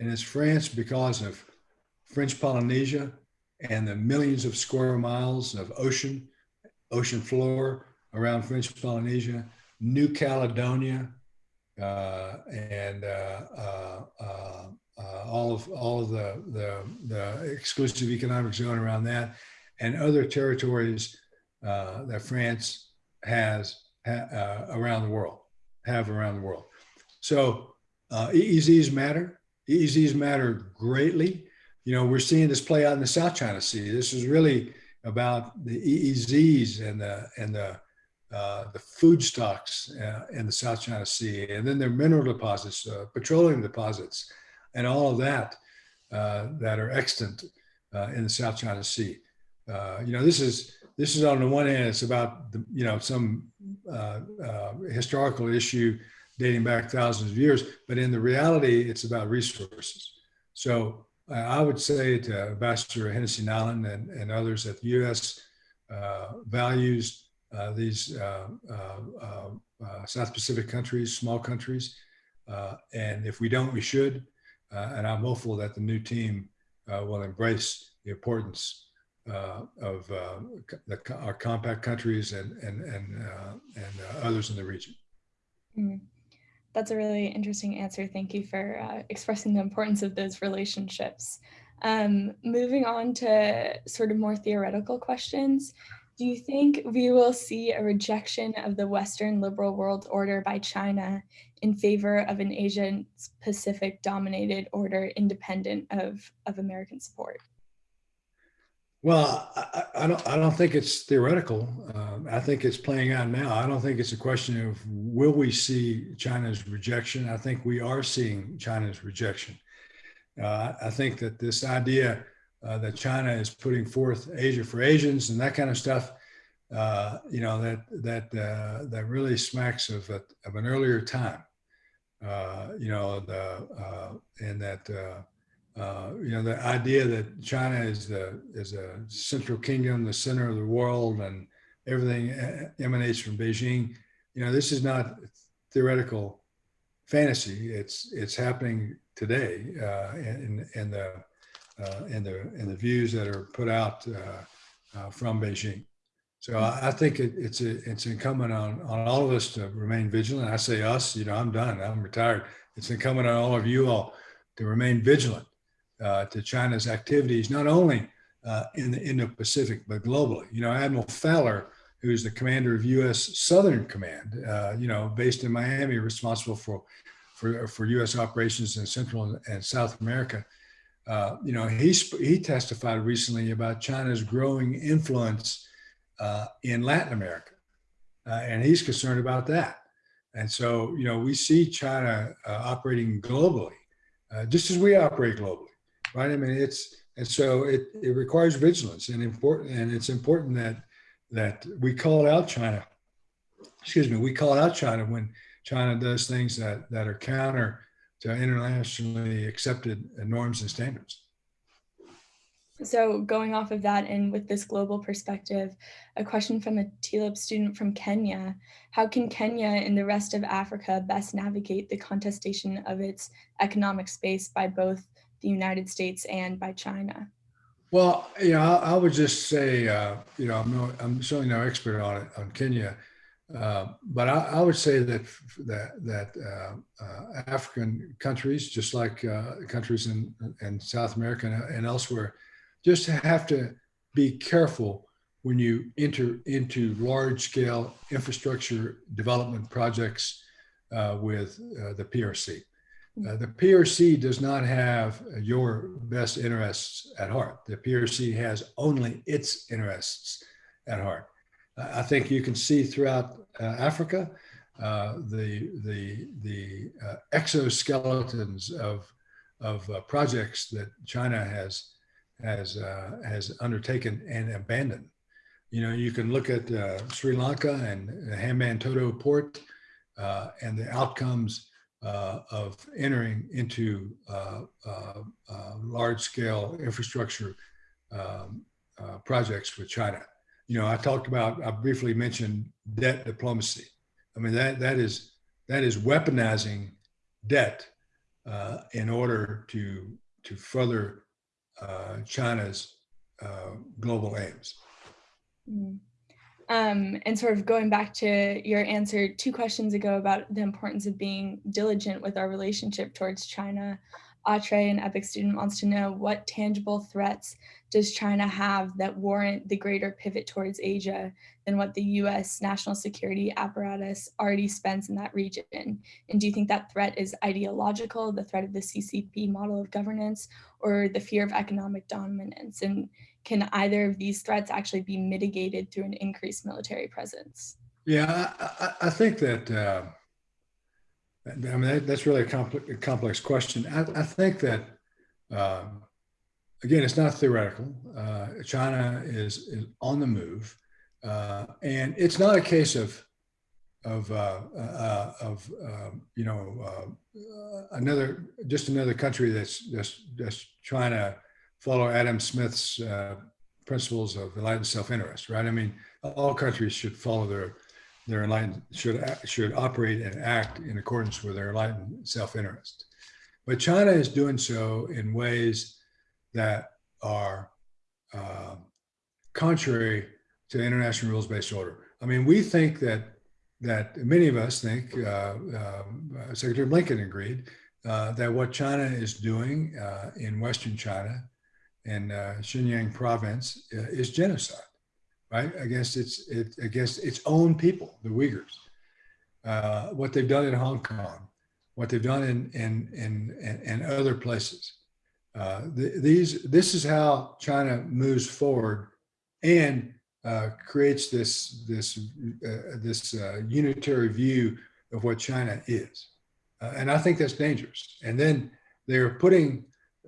And it's France because of French Polynesia and the millions of square miles of ocean, ocean floor around French Polynesia New Caledonia, uh, and uh, uh, uh, all of all of the, the, the exclusive economic zone around that, and other territories that France has ha around the world, have around the world. So EEZs matter. EEZs matter greatly. You know, we're seeing this play out in the South China Sea. This is really about the EEZs and the and the uh, the food stocks uh, in the South China Sea, and then their mineral deposits, uh, petroleum deposits, and all of that uh, that are extant uh, in the South China Sea. you know, this is this is on the one hand, it's about the, you know some historical issue dating back thousands of years, but in the reality, it's about resources. So I would say to Ambassador Hennessey-Niland and, and others that the U.S. values these uh, uh, South Pacific countries, small countries. and if we don't, we should. and I'm hopeful that the new team will embrace the importance of the, our compact countries and, and, and, and others in the region. Mm. That's a really interesting answer. Thank you for uh, expressing the importance of those relationships. Um, moving on to sort of more theoretical questions, do you think we will see a rejection of the Western liberal world order by China in favor of an Asian Pacific dominated order independent of, of American support? Well, I, I don't, I don't think it's theoretical. Um, I think it's playing out now. I don't think it's a question of will we see China's rejection? I think we are seeing China's rejection. Uh, I think that this idea uh, that China is putting forth Asia for Asians and that kind of stuff, uh, you know, that that uh, that really smacks of a, of an earlier time. Uh, you know, the and that uh, you know, the idea that China is the is a central kingdom, the center of the world, and everything emanates from Beijing. You know, this is not theoretical fantasy. It's it's happening today in in the uh, in the in the views that are put out uh, uh, from Beijing. So I, I think it, it's a, it's incumbent on on all of us to remain vigilant. I say us. You know, I'm done. I'm retired. It's incumbent on all of you all to remain vigilant uh, to China's activities, not only uh, in the Indo-Pacific, but globally. You know, Admiral Faller, who's the commander of U.S. Southern Command, uh, you know, based in Miami, responsible for, for, for U.S. operations in Central and South America. Uh, you know, he, he testified recently about China's growing influence uh, in Latin America. Uh, and he's concerned about that. And so, you know, we see China operating globally, just as we operate globally right? I mean, it's and so it it requires vigilance and important, and it's important that that we call out China. Excuse me, we call out China when China does things that that are counter to internationally accepted norms and standards. So going off of that and with this global perspective, a question from a TLIP student from Kenya, how can Kenya and the rest of Africa best navigate the contestation of its economic space by both the United States and by China? Well, you know, I, I would just say, uh, you know, I'm no, I'm certainly no expert on it on Kenya, uh, but I, I, would say that that that uh, uh African countries, just like uh, countries in in South America and, and elsewhere, just have to be careful when you enter into large scale infrastructure development projects uh, with the PRC. The PRC does not have your best interests at heart. The PRC has only its interests at heart. Uh, I think you can see throughout uh, Africa uh, the the the uh, exoskeletons of of uh, projects that China has has has undertaken and abandoned. You know, you can look at Sri Lanka and the Hambantota port and the outcomes uh, of entering into uh, uh, uh large scale infrastructure um, uh, projects with China. You know, I talked about, I briefly mentioned debt diplomacy. I mean, that, that, is, that is weaponizing debt uh, in order to, to further uh, China's uh, global aims. Mm. Um, and sort of going back to your answer two questions ago about the importance of being diligent with our relationship towards China, Atre, an EPIC student, wants to know what tangible threats does China have that warrant the greater pivot towards Asia than what the US national security apparatus already spends in that region? And do you think that threat is ideological, the threat of the CCP model of governance, or the fear of economic dominance? And can either of these threats actually be mitigated through an increased military presence? Yeah, I, I think that, uh, I mean, that, that's really a complex, complex question. I, I think that, uh, again, it's not theoretical. Uh, China is, is on the move. Uh, and it's not a case of, of, uh, uh, of um, you know, another, just another country that's, that's, that's trying to follow Adam Smith's uh, principles of enlightened self-interest, right? I mean, all countries should follow their their enlightened should should operate and act in accordance with their enlightened self-interest. But China is doing so in ways that are uh, contrary to international rules-based order. I mean, we think that that many of us think, uh, uh, Secretary Blinken agreed, uh, that what China is doing uh, in Western China in uh, Xinjiang province is genocide, right? Against its, it, against its own people, the Uyghurs. Uh, what they've done in Hong Kong, what they've done in, in, in, other places. Uh, th these, this is how China moves forward and uh, creates this, this, uh, this uh, unitary view of what China is. Uh, and I think that's dangerous. And then they're putting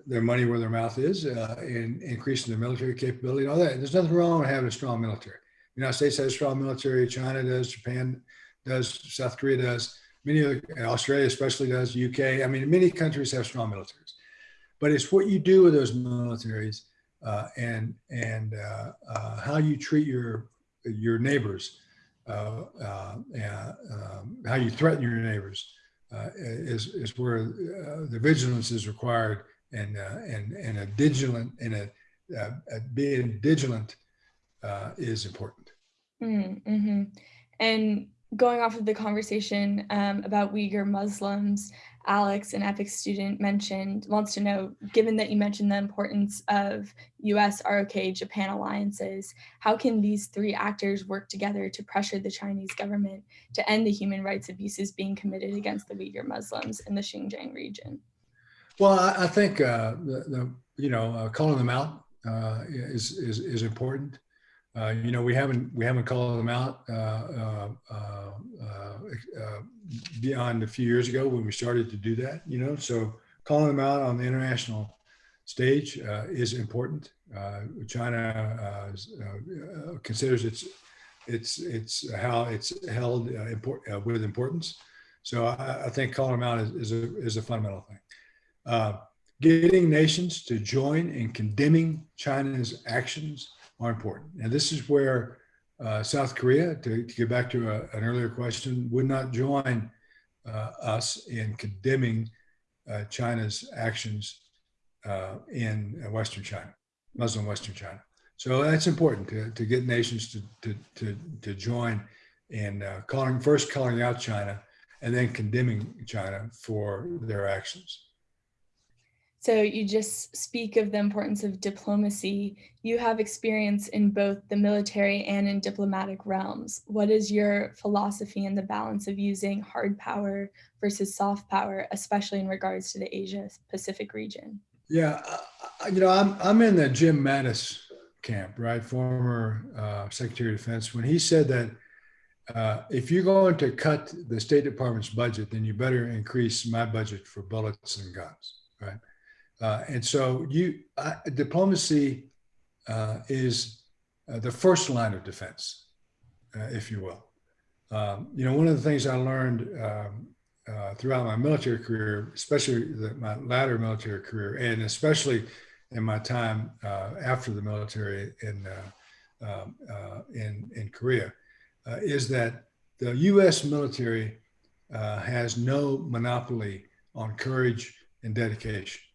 their money where their mouth is uh, in increasing their military capability and all that. There's nothing wrong with having a strong military. The United States has a strong military. China does. Japan does. South Korea does. Many of Australia especially does. UK. I mean, many countries have strong militaries. But it's what you do with those militaries uh, and and uh, uh, how you treat your your neighbors, uh, uh, um, how you threaten your neighbors uh, is is where the vigilance is required and and and a vigilant and a, a being vigilant is important. Mm -hmm. And going off of the conversation um, about Uyghur Muslims, Alex, an EPIC student, mentioned, wants to know, given that you mentioned the importance of US, ROK, Japan alliances, how can these three actors work together to pressure the Chinese government to end the human rights abuses being committed against the Uyghur Muslims in the Xinjiang region? Well, I, I think uh, the, the, you know, uh, calling them out uh, is, is, is important. Uh, you know, we haven't we haven't called them out uh, uh, beyond a few years ago when we started to do that. You know, so calling them out on the international stage is important. China considers it's it's it's how it's held import, with importance. So I, I, think calling them out is, is a is a fundamental thing. Getting nations to join in condemning China's actions are important. And this is where uh, South Korea, to, to, get back to a, an earlier question, would not join uh, us in condemning uh, China's actions uh, in Western China, Muslim Western China. So that's important to, to get nations to, to, to, to join in uh, calling, first calling out China and then condemning China for their actions. So you just speak of the importance of diplomacy. You have experience in both the military and in diplomatic realms. What is your philosophy in the balance of using hard power versus soft power, especially in regards to the Asia Pacific region? Yeah, you know, I'm, I'm in the Jim Mattis camp, right? Former uh, Secretary of Defense. When he said that uh, if you're going to cut the State Department's budget, then you better increase my budget for bullets and guns, right? Uh, and so you uh, diplomacy uh, is uh, the first line of defense, uh, if you will. Um, you know, one of the things I learned um, uh, throughout my military career, especially the, my latter military career, and especially in my time after the military in um, in in Korea, is that the U.S. military has no monopoly on courage and dedication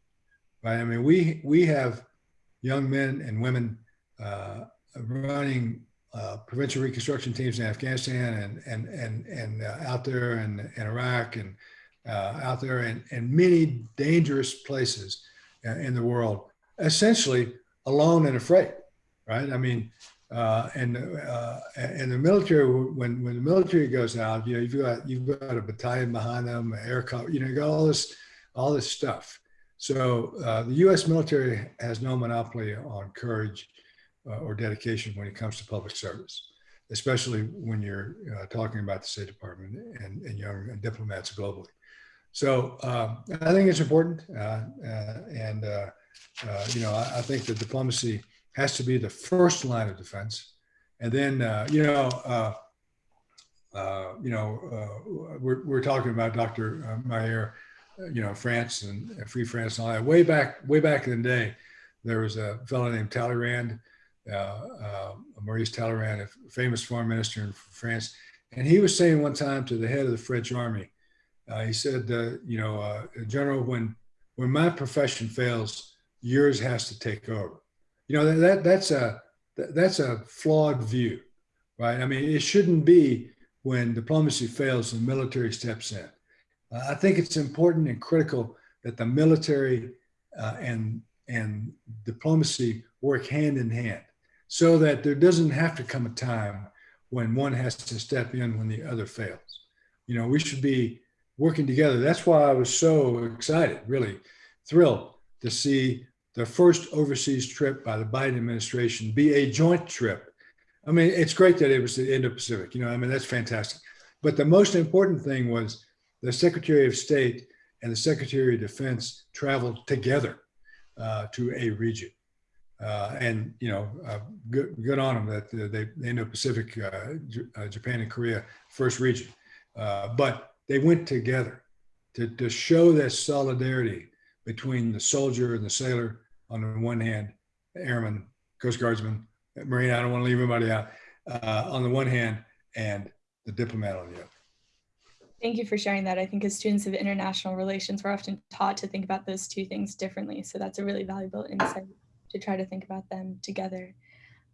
right? I mean, we we have young men and women uh, running uh, provincial reconstruction teams in Afghanistan and and and and uh, out there in, in Iraq and uh, out there in, in many dangerous places uh, in the world, essentially alone and afraid, right? I mean. Uh, and and the military, when when the military goes out, you know, you've got you've got a battalion behind them, air, cover, you know, you got all this all this stuff, so uh, the U.S. military has no monopoly on courage uh, or dedication when it comes to public service, especially when you're uh, talking about the State Department and, and young diplomats globally. So um, I think it's important, uh, uh, and uh, you know I, I, think that diplomacy has to be the first line of defense, and then you know. you know, we're, we're talking about Dr. Mayer you know, France and Free France and all that. Way back, way back in the day, there was a fellow named Talleyrand, uh, uh, Maurice Talleyrand, a famous foreign minister in France. And he was saying one time to the head of the French army, uh, he said, uh, you know, uh, General, when, when my profession fails, yours has to take over. You know, that, that that's a, that's a flawed view, right? I mean, it shouldn't be when diplomacy fails, the military steps in. Uh, I think it's important and critical that the military uh, and, and diplomacy work hand in hand so that there doesn't have to come a time when one has to step in when the other fails. You know, we should be working together. That's why I was so excited, really thrilled to see the first overseas trip by the Biden administration be a joint trip. I mean, it's great that it was the Indo-Pacific, you know, I mean, that's fantastic. But the most important thing was the Secretary of State and the Secretary of Defense traveled together uh, to a region. Uh, and, you know, uh, good, good on them that they, the Indo-Pacific, uh, uh, Japan and Korea, first region. Uh, but they went together to, to show that solidarity between the soldier and the sailor on the one hand, airman, Coast Guardsman, Marine, I don't want to leave anybody out, uh, on the one hand, and the diplomat on the other. Thank you for sharing that. I think as students of international relations, we're often taught to think about those two things differently. So that's a really valuable insight to try to think about them together.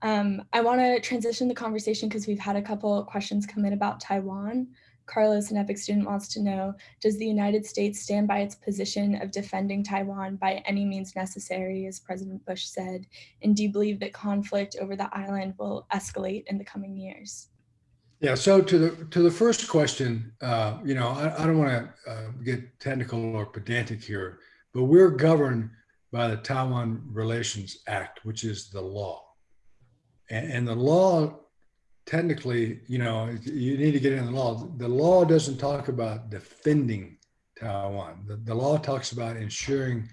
Um, I want to transition the conversation because we've had a couple questions come in about Taiwan. Carlos, an EPIIC student, wants to know, does the United States stand by its position of defending Taiwan by any means necessary, as President Bush said? And do you believe that conflict over the island will escalate in the coming years? Yeah. So to the to the first question, uh, you know, I, I don't want to uh, get technical or pedantic here, but we're governed by the Taiwan Relations Act, which is the law, and, and the law technically, you know, you need to get in the law. The law doesn't talk about defending Taiwan. The, the law talks about ensuring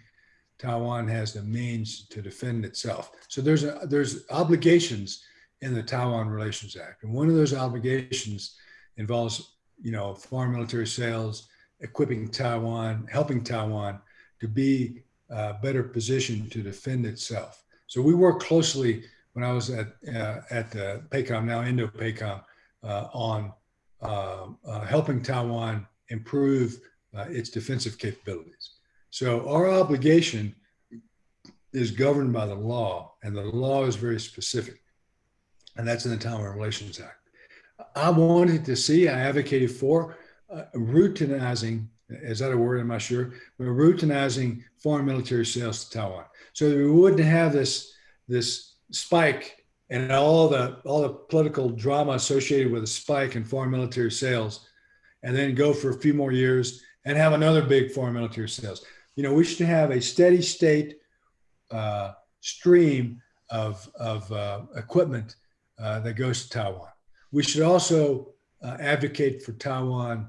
Taiwan has the means to defend itself. So there's a, there's obligations in the Taiwan Relations Act, and one of those obligations involves, you know, foreign military sales, equipping Taiwan, helping Taiwan to be uh, better positioned to defend itself. So we work closely when I was at uh, at uh, PACOM, now Indo-PACOM, uh, on uh, helping Taiwan improve its defensive capabilities. So our obligation is governed by the law, and the law is very specific, and that's in the Taiwan Relations Act. I wanted to see, I advocated for routinizing is that a word? I'm not sure. But routinizing foreign military sales to Taiwan, so that we wouldn't have this this spike and all the all the political drama associated with a spike in foreign military sales, and then go for a few more years and have another big foreign military sales. You know, we should have a steady state uh, stream of of uh, equipment uh, that goes to Taiwan. We should also uh, advocate for Taiwan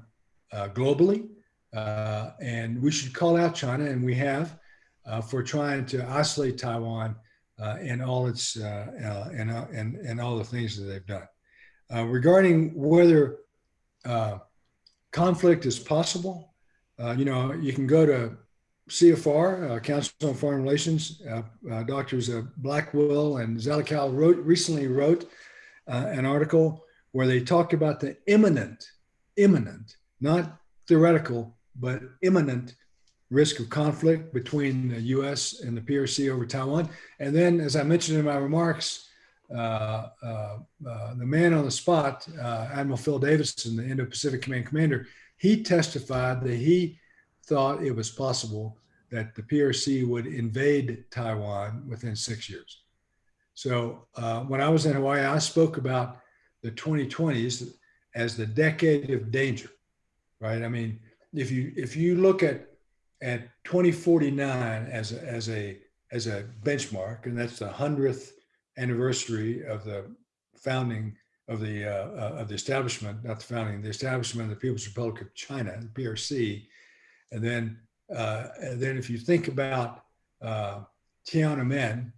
uh, globally uh, and we should call out China, and we have, uh, for trying to isolate Taiwan and all its and, and and all the things that they've done. regarding whether conflict is possible, you know, you can go to CFR, Council on Foreign Relations. Doctors Blackwill and Zelikow wrote recently wrote an article where they talked about the imminent, imminent, not theoretical, but imminent risk of conflict between the US and the PRC over Taiwan. And then, as I mentioned in my remarks, uh, uh, uh, the man on the spot, uh, Admiral Phil Davidson, the Indo Pacific Command Commander, he testified that he thought it was possible that the PRC would invade Taiwan within six years. So uh, when I was in Hawaii, I spoke about the 2020s as the decade of danger, right? I mean, if you if you look at at 2049 as a, as a as a benchmark, and that's the hundredth anniversary of the founding of the uh, uh, of the establishment, not the founding, the establishment of the People's Republic of China, the PRC, and then uh, and then if you think about uh, Tiananmen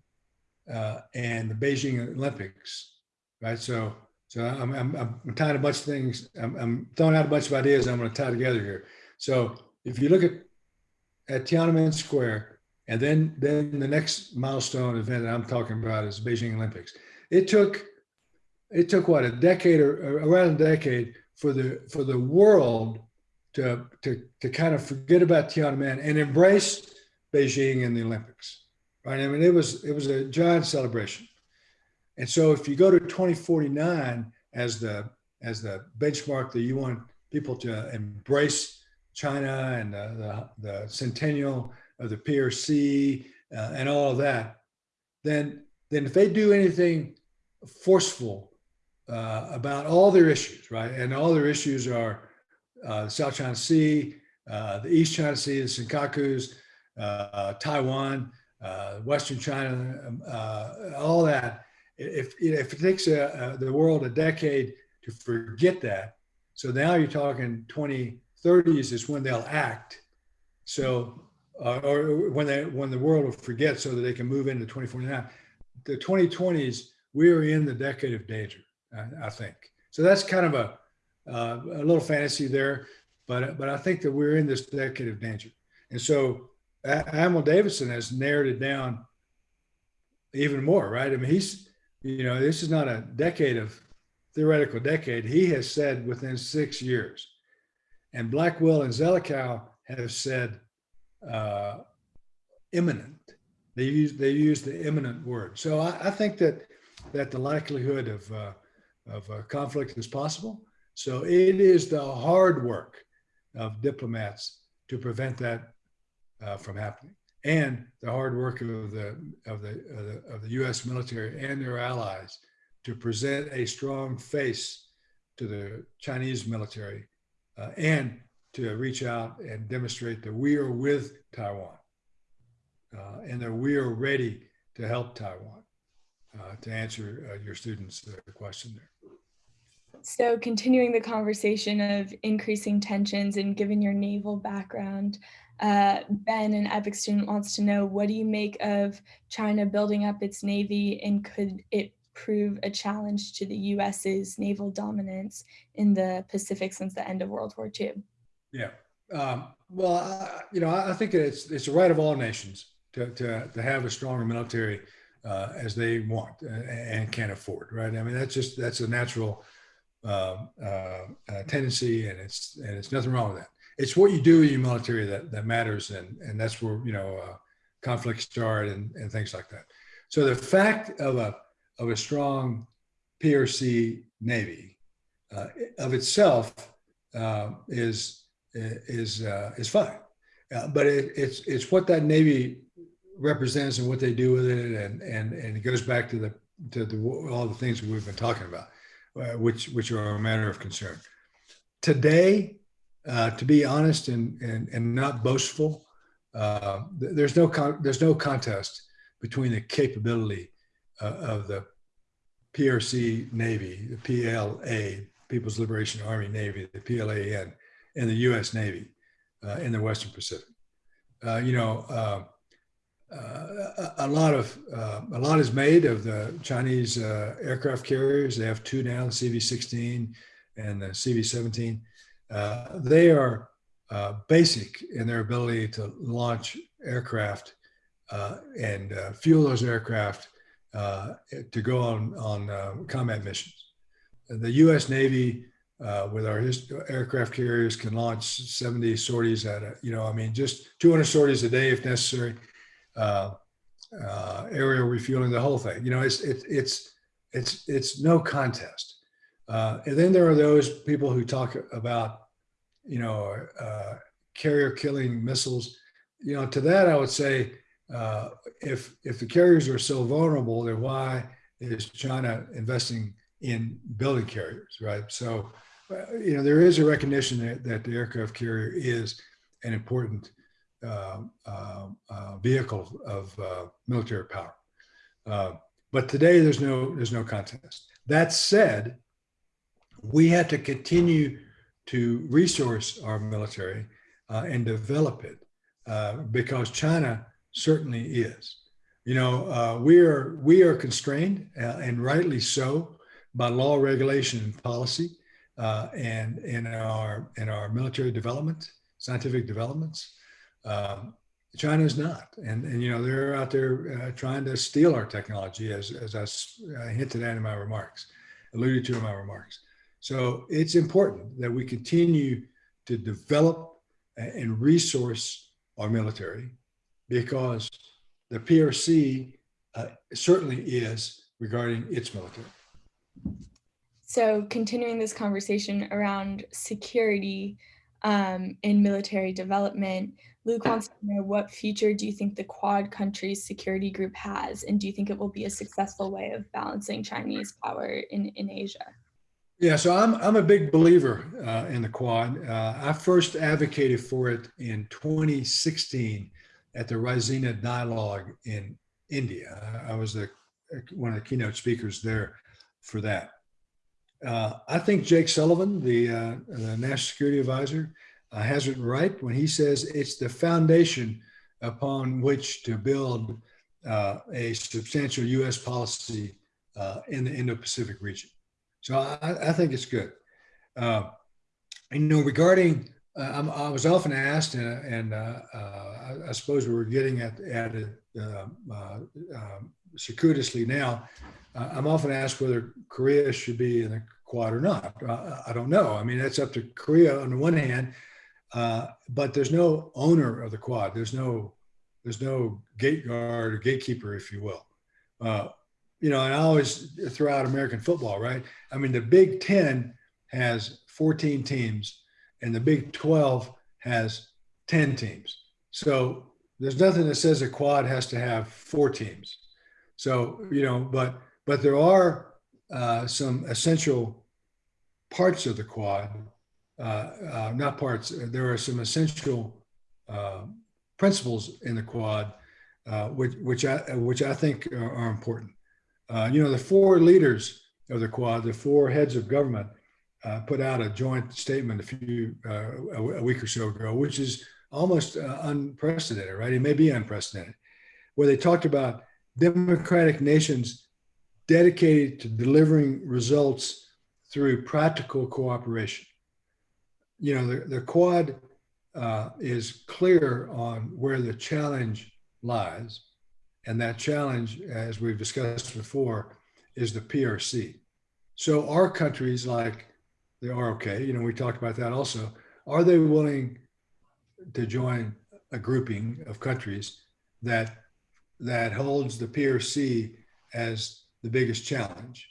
uh, and the Beijing Olympics, right? So so I'm, I'm, I'm tying a bunch of things. I'm, I'm throwing out a bunch of ideas. I'm going to tie together here. So if you look at at Tiananmen Square, and then then the next milestone event that I'm talking about is Beijing Olympics. It took it took what a decade or around a decade for the for the world to to to kind of forget about Tiananmen and embrace Beijing and the Olympics. Right? I mean, it was it was a giant celebration. And so if you go to 2049 as the as the benchmark that you want people to embrace China and the, the, the centennial of the PRC uh, and all of that, then then if they do anything forceful uh, about all their issues, right, and all their issues are uh, South China Sea, uh, the East China Sea, the Senkakus, uh, Taiwan, uh, Western China, um, uh, all that. If, if it takes a, the world a decade to forget that, so now you're talking 2030s is when they'll act. So, or when they when the world will forget, so that they can move into 2049. The 2020s, we are in the decade of danger. I, I think so. That's kind of a uh, a little fantasy there, but but I think that we're in this decade of danger. And so Admiral Davidson has narrowed it down even more, right? I mean, he's you know this is not a decade of theoretical decade. He has said within six years, and Blackwill and Zelikow have said uh, imminent. They use they use the imminent word. So I, I think that that the likelihood of uh, of uh, conflict is possible. So it is the hard work of diplomats to prevent that uh, from happening, and the hard work of the of the, of the of the U.S. military and their allies to present a strong face to the Chinese military uh, and to reach out and demonstrate that we are with Taiwan uh, and that we are ready to help Taiwan. Uh, to answer uh, your students' uh, question there. So continuing the conversation of increasing tensions and given your naval background, uh, Ben, an EPIIC student wants to know, what do you make of China building up its Navy and could it prove a challenge to the US's naval dominance in the Pacific since the end of World War II? Yeah, um, well, I, you know, I think it's it's a right of all nations to, to, to have a stronger military uh, as they want and can afford, right? I mean, that's just that's a natural uh, uh, tendency, and it's and it's nothing wrong with that. It's what you do in your military that that matters, and and that's where you know uh, conflicts start and and things like that. So the fact of a of a strong PRC Navy uh, of itself uh, is is is fine, but it, it's it's what that Navy represents and what they do with it, and and and it goes back to the to the, all the things we've been talking about, uh, which which are a matter of concern. Today, uh, to be honest and and and not boastful, uh, there's no there's no contest between the capability uh, of the PRC Navy, the PLA, People's Liberation Army Navy, the PLAN, and the U.S. Navy uh, in the Western Pacific. Uh, you know uh, a lot of uh, a lot is made of the Chinese uh, aircraft carriers. They have two now, the CV-16 and the CV-17. Uh, they are uh, basic in their ability to launch aircraft uh, and fuel those aircraft to go on on combat missions. The U.S. Navy, with our aircraft carriers, can launch 70 sorties at a, you know, I mean, just 200 sorties a day if necessary uh, uh, aerial refueling, the whole thing. You know, it's it, it's it's it's no contest. Uh, and then there are those people who talk about, you know, uh, carrier killing missiles. You know, to that I would say, uh, if if the carriers are so vulnerable, then why is China investing in building carriers, right? So, uh, you know, there is a recognition that, that the aircraft carrier is an important Um, um, uh, vehicle of uh, military power. Uh, but today there's no there's no contest. That said, we have to continue to resource our military and develop it because China certainly is. You know, uh, we are we are constrained, uh, and rightly so, by law, regulation, and policy, uh, and in our in our military development, scientific developments. Um, is not, and and you know they're out there uh, trying to steal our technology, as as I hinted at in my remarks, alluded to in my remarks. So it's important that we continue to develop and resource our military, because the PRC uh, certainly is regarding its military. So continuing this conversation around security um, in military development, Luke wants to know what future do you think the Quad countries security group has, and do you think it will be a successful way of balancing Chinese power in, in Asia? Yeah, so I'm, I'm a big believer uh, in the Quad. Uh, I first advocated for it in 2016 at the Raisina Dialogue in India. I was the, one of the keynote speakers there for that. Uh, I think Jake Sullivan, the, uh, the National Security Advisor, uh, has it right when he says it's the foundation upon which to build uh, a substantial U.S. policy uh, in the Indo-Pacific region. So I, I think it's good. Uh, you know, regarding, i was often asked, and, and I, I, suppose we were getting at, at um, circuitously now, I'm often asked whether Korea should be in the Quad or not. I don't know. I mean, that's up to Korea on the one hand, but there's no owner of the Quad. There's no there's no gate guard or gatekeeper, if you will. Uh, you know, and I always throw out American football, right? I mean, the Big Ten has 14 teams, and the Big 12 has 10 teams. So there's nothing that says a quad has to have four teams. So you know, but but there are uh, some essential parts of the quad, uh, uh, not parts. There are some essential uh, principles in the quad, uh, which which I which I think are, are important. Uh, you know, the four leaders of the quad, the four heads of government, put out a joint statement a few a, week or so ago, which is almost unprecedented, right? It may be unprecedented, where they talked about democratic nations dedicated to delivering results through practical cooperation. You know, the, the quad uh, is clear on where the challenge lies. And that challenge, as we've discussed before, is the PRC. So our countries like the ROK, you know, we talked about that also, are they willing to join a grouping of countries that that holds the PRC as the biggest challenge,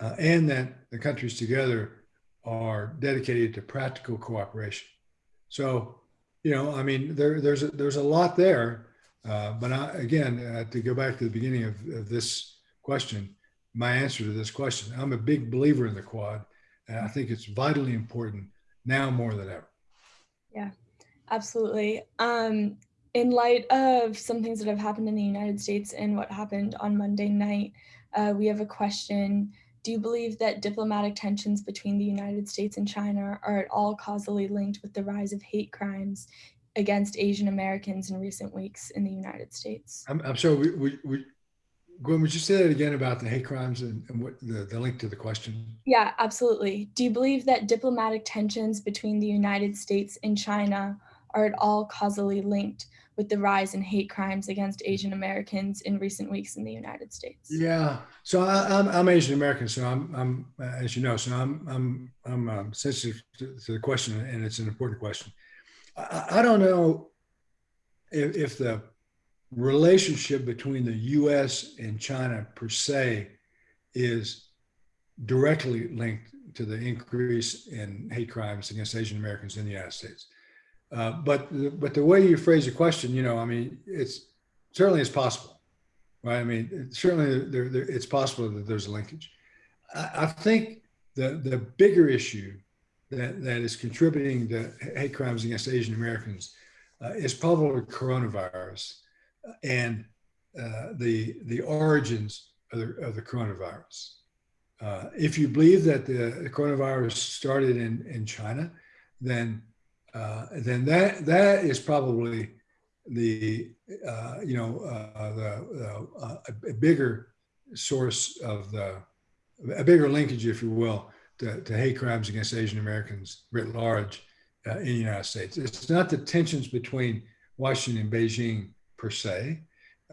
uh, and that the countries together are dedicated to practical cooperation. So, you know, I mean, there, there's a, there's a lot there, uh, but I, again, uh, to go back to the beginning of, of, this question, my answer to this question, I'm a big believer in the quad, and I think it's vitally important now more than ever. Yeah, absolutely. Um, in light of some things that have happened in the United States and what happened on Monday night, uh, we have a question do you believe that diplomatic tensions between the United States and China are at all causally linked with the rise of hate crimes against Asian Americans in recent weeks in the United States? I'm, I'm sorry, we, we, we, Gwen, would you say that again about the hate crimes and, and what the, the link to the question? Yeah, absolutely. Do you believe that diplomatic tensions between the United States and China are at all causally linked with the rise in hate crimes against Asian Americans in recent weeks in the United States? Yeah, so I, am I'm, I'm Asian American, so I'm, I'm as you know, so I'm I'm I'm um, sensitive to, to, the question, and it's an important question. I, I don't know if, if the relationship between the U.S. and China per se is directly linked to the increase in hate crimes against Asian Americans in the United States. Uh, but but the way you phrase the question, you know, I mean, it's certainly it's possible, right? I mean, certainly there, there, it's possible that there's a linkage. I, I, think the the bigger issue that that is contributing to hate crimes against Asian Americans uh, is probably coronavirus and uh, the the origins of the, of the coronavirus. Uh, if you believe that the, the coronavirus started in in China, then uh, then that that is probably the uh, you know uh, the uh, a bigger source of the a bigger linkage, if you will, to, to hate crimes against Asian Americans writ large uh, in the United States. It's not the tensions between Washington and Beijing per se,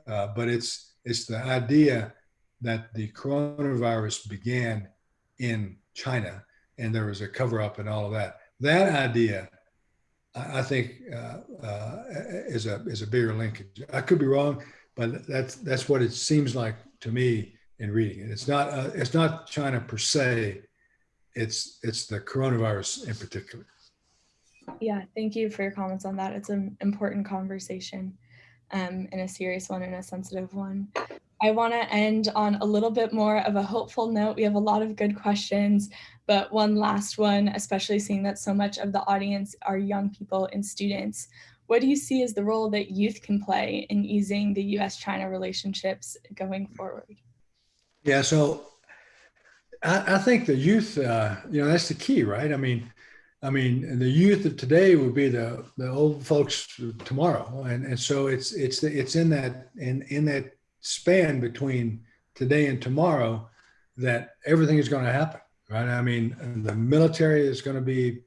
but it's it's the idea that the coronavirus began in China and there was a cover up and all of that. That idea I, think uh, uh, is a is a bigger linkage. I could be wrong, but that's that's what it seems like to me in reading it. It's not uh, it's not China per se. It's it's the coronavirus in particular. Yeah, thank you for your comments on that. It's an important conversation um, and a serious one and a sensitive one. I want to end on a little bit more of a hopeful note. We have a lot of good questions, but one last one, especially seeing that so much of the audience are young people and students. what do you see as the role that youth can play in easing the US-China relationships going forward? Yeah, so I, I think the youth, uh, you know, that's the key, right? I mean, I mean, the youth of today would be the the old folks tomorrow, and and so it's it's it's in that in in that span between today and tomorrow that everything is going to happen, right? I mean, the military is going to be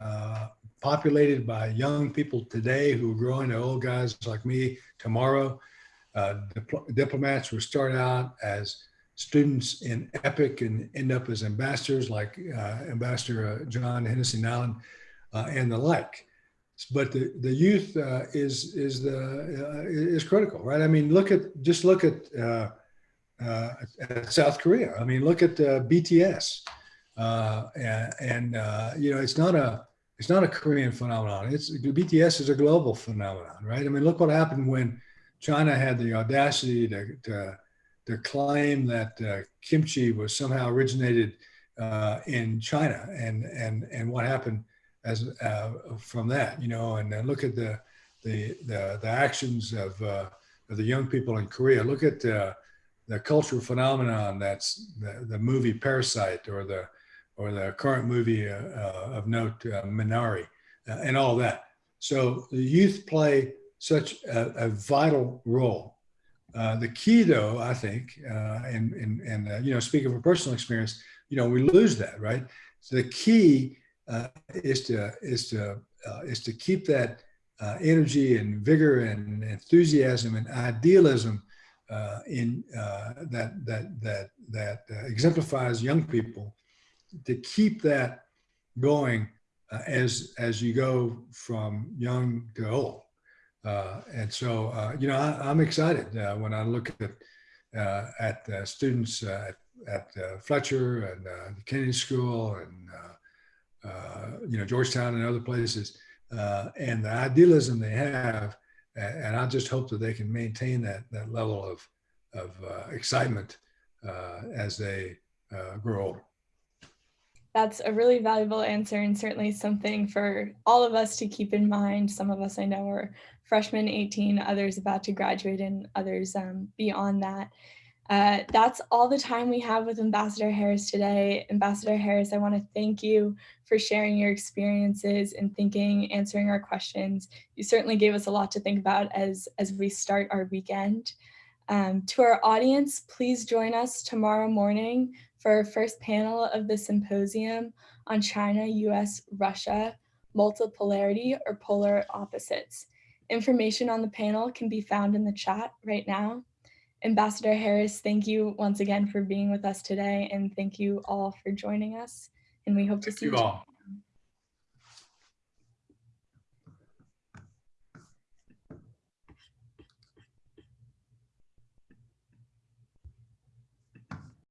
uh, populated by young people today who are growing to old guys like me tomorrow. Uh, dipl diplomats will start out as students in EPIIC and end up as ambassadors like uh, Ambassador uh, John Hennessey-Niland uh, and the like. But the, the youth uh, is is the uh, is critical, right? I mean, look at just look at, uh, at South Korea. I mean, look at BTS, and, and you know, it's not a it's not a Korean phenomenon. It's BTS is a global phenomenon, right? I mean, look what happened when China had the audacity to, to to claim that uh, kimchi was somehow originated uh, in China and and and what happened as uh, from that, you know, and look at the the the, the actions of, uh, of the young people in Korea. Look at uh, the cultural phenomenon that's the, the movie Parasite or the or the current movie uh, of note Minari and all that. So the youth play such a, a vital role uh, the key, though, I think, uh, and and and uh, you know, speaking from personal experience, you know, we lose that, right? So the key uh, is to is to uh, is to keep that energy and vigor and enthusiasm and idealism in that that that that exemplifies young people. To keep that going as as you go from young to old. Uh, and so, uh, you know, I, am excited uh, when I look at uh, at uh, students at, at Fletcher and the Kennedy School and Uh, you know Georgetown and other places, uh, and the idealism they have, and I just hope that they can maintain that that level of of uh, excitement as they grow older that's a really valuable answer and certainly something for all of us to keep in mind. Some of us I know are freshmen 18, others about to graduate and others um, beyond that. Uh, that's all the time we have with Ambassador Harris today. Ambassador Harris, I want to thank you for sharing your experiences and thinking, answering our questions. You certainly gave us a lot to think about as, as we start our weekend. Um, to our audience, please join us tomorrow morning for our first panel of the symposium on China, US, Russia, multipolarity or polar opposites. Information on the panel can be found in the chat right now. Ambassador Harris, thank you once again for being with us today and thank you all for joining us and we hope thank to see you all.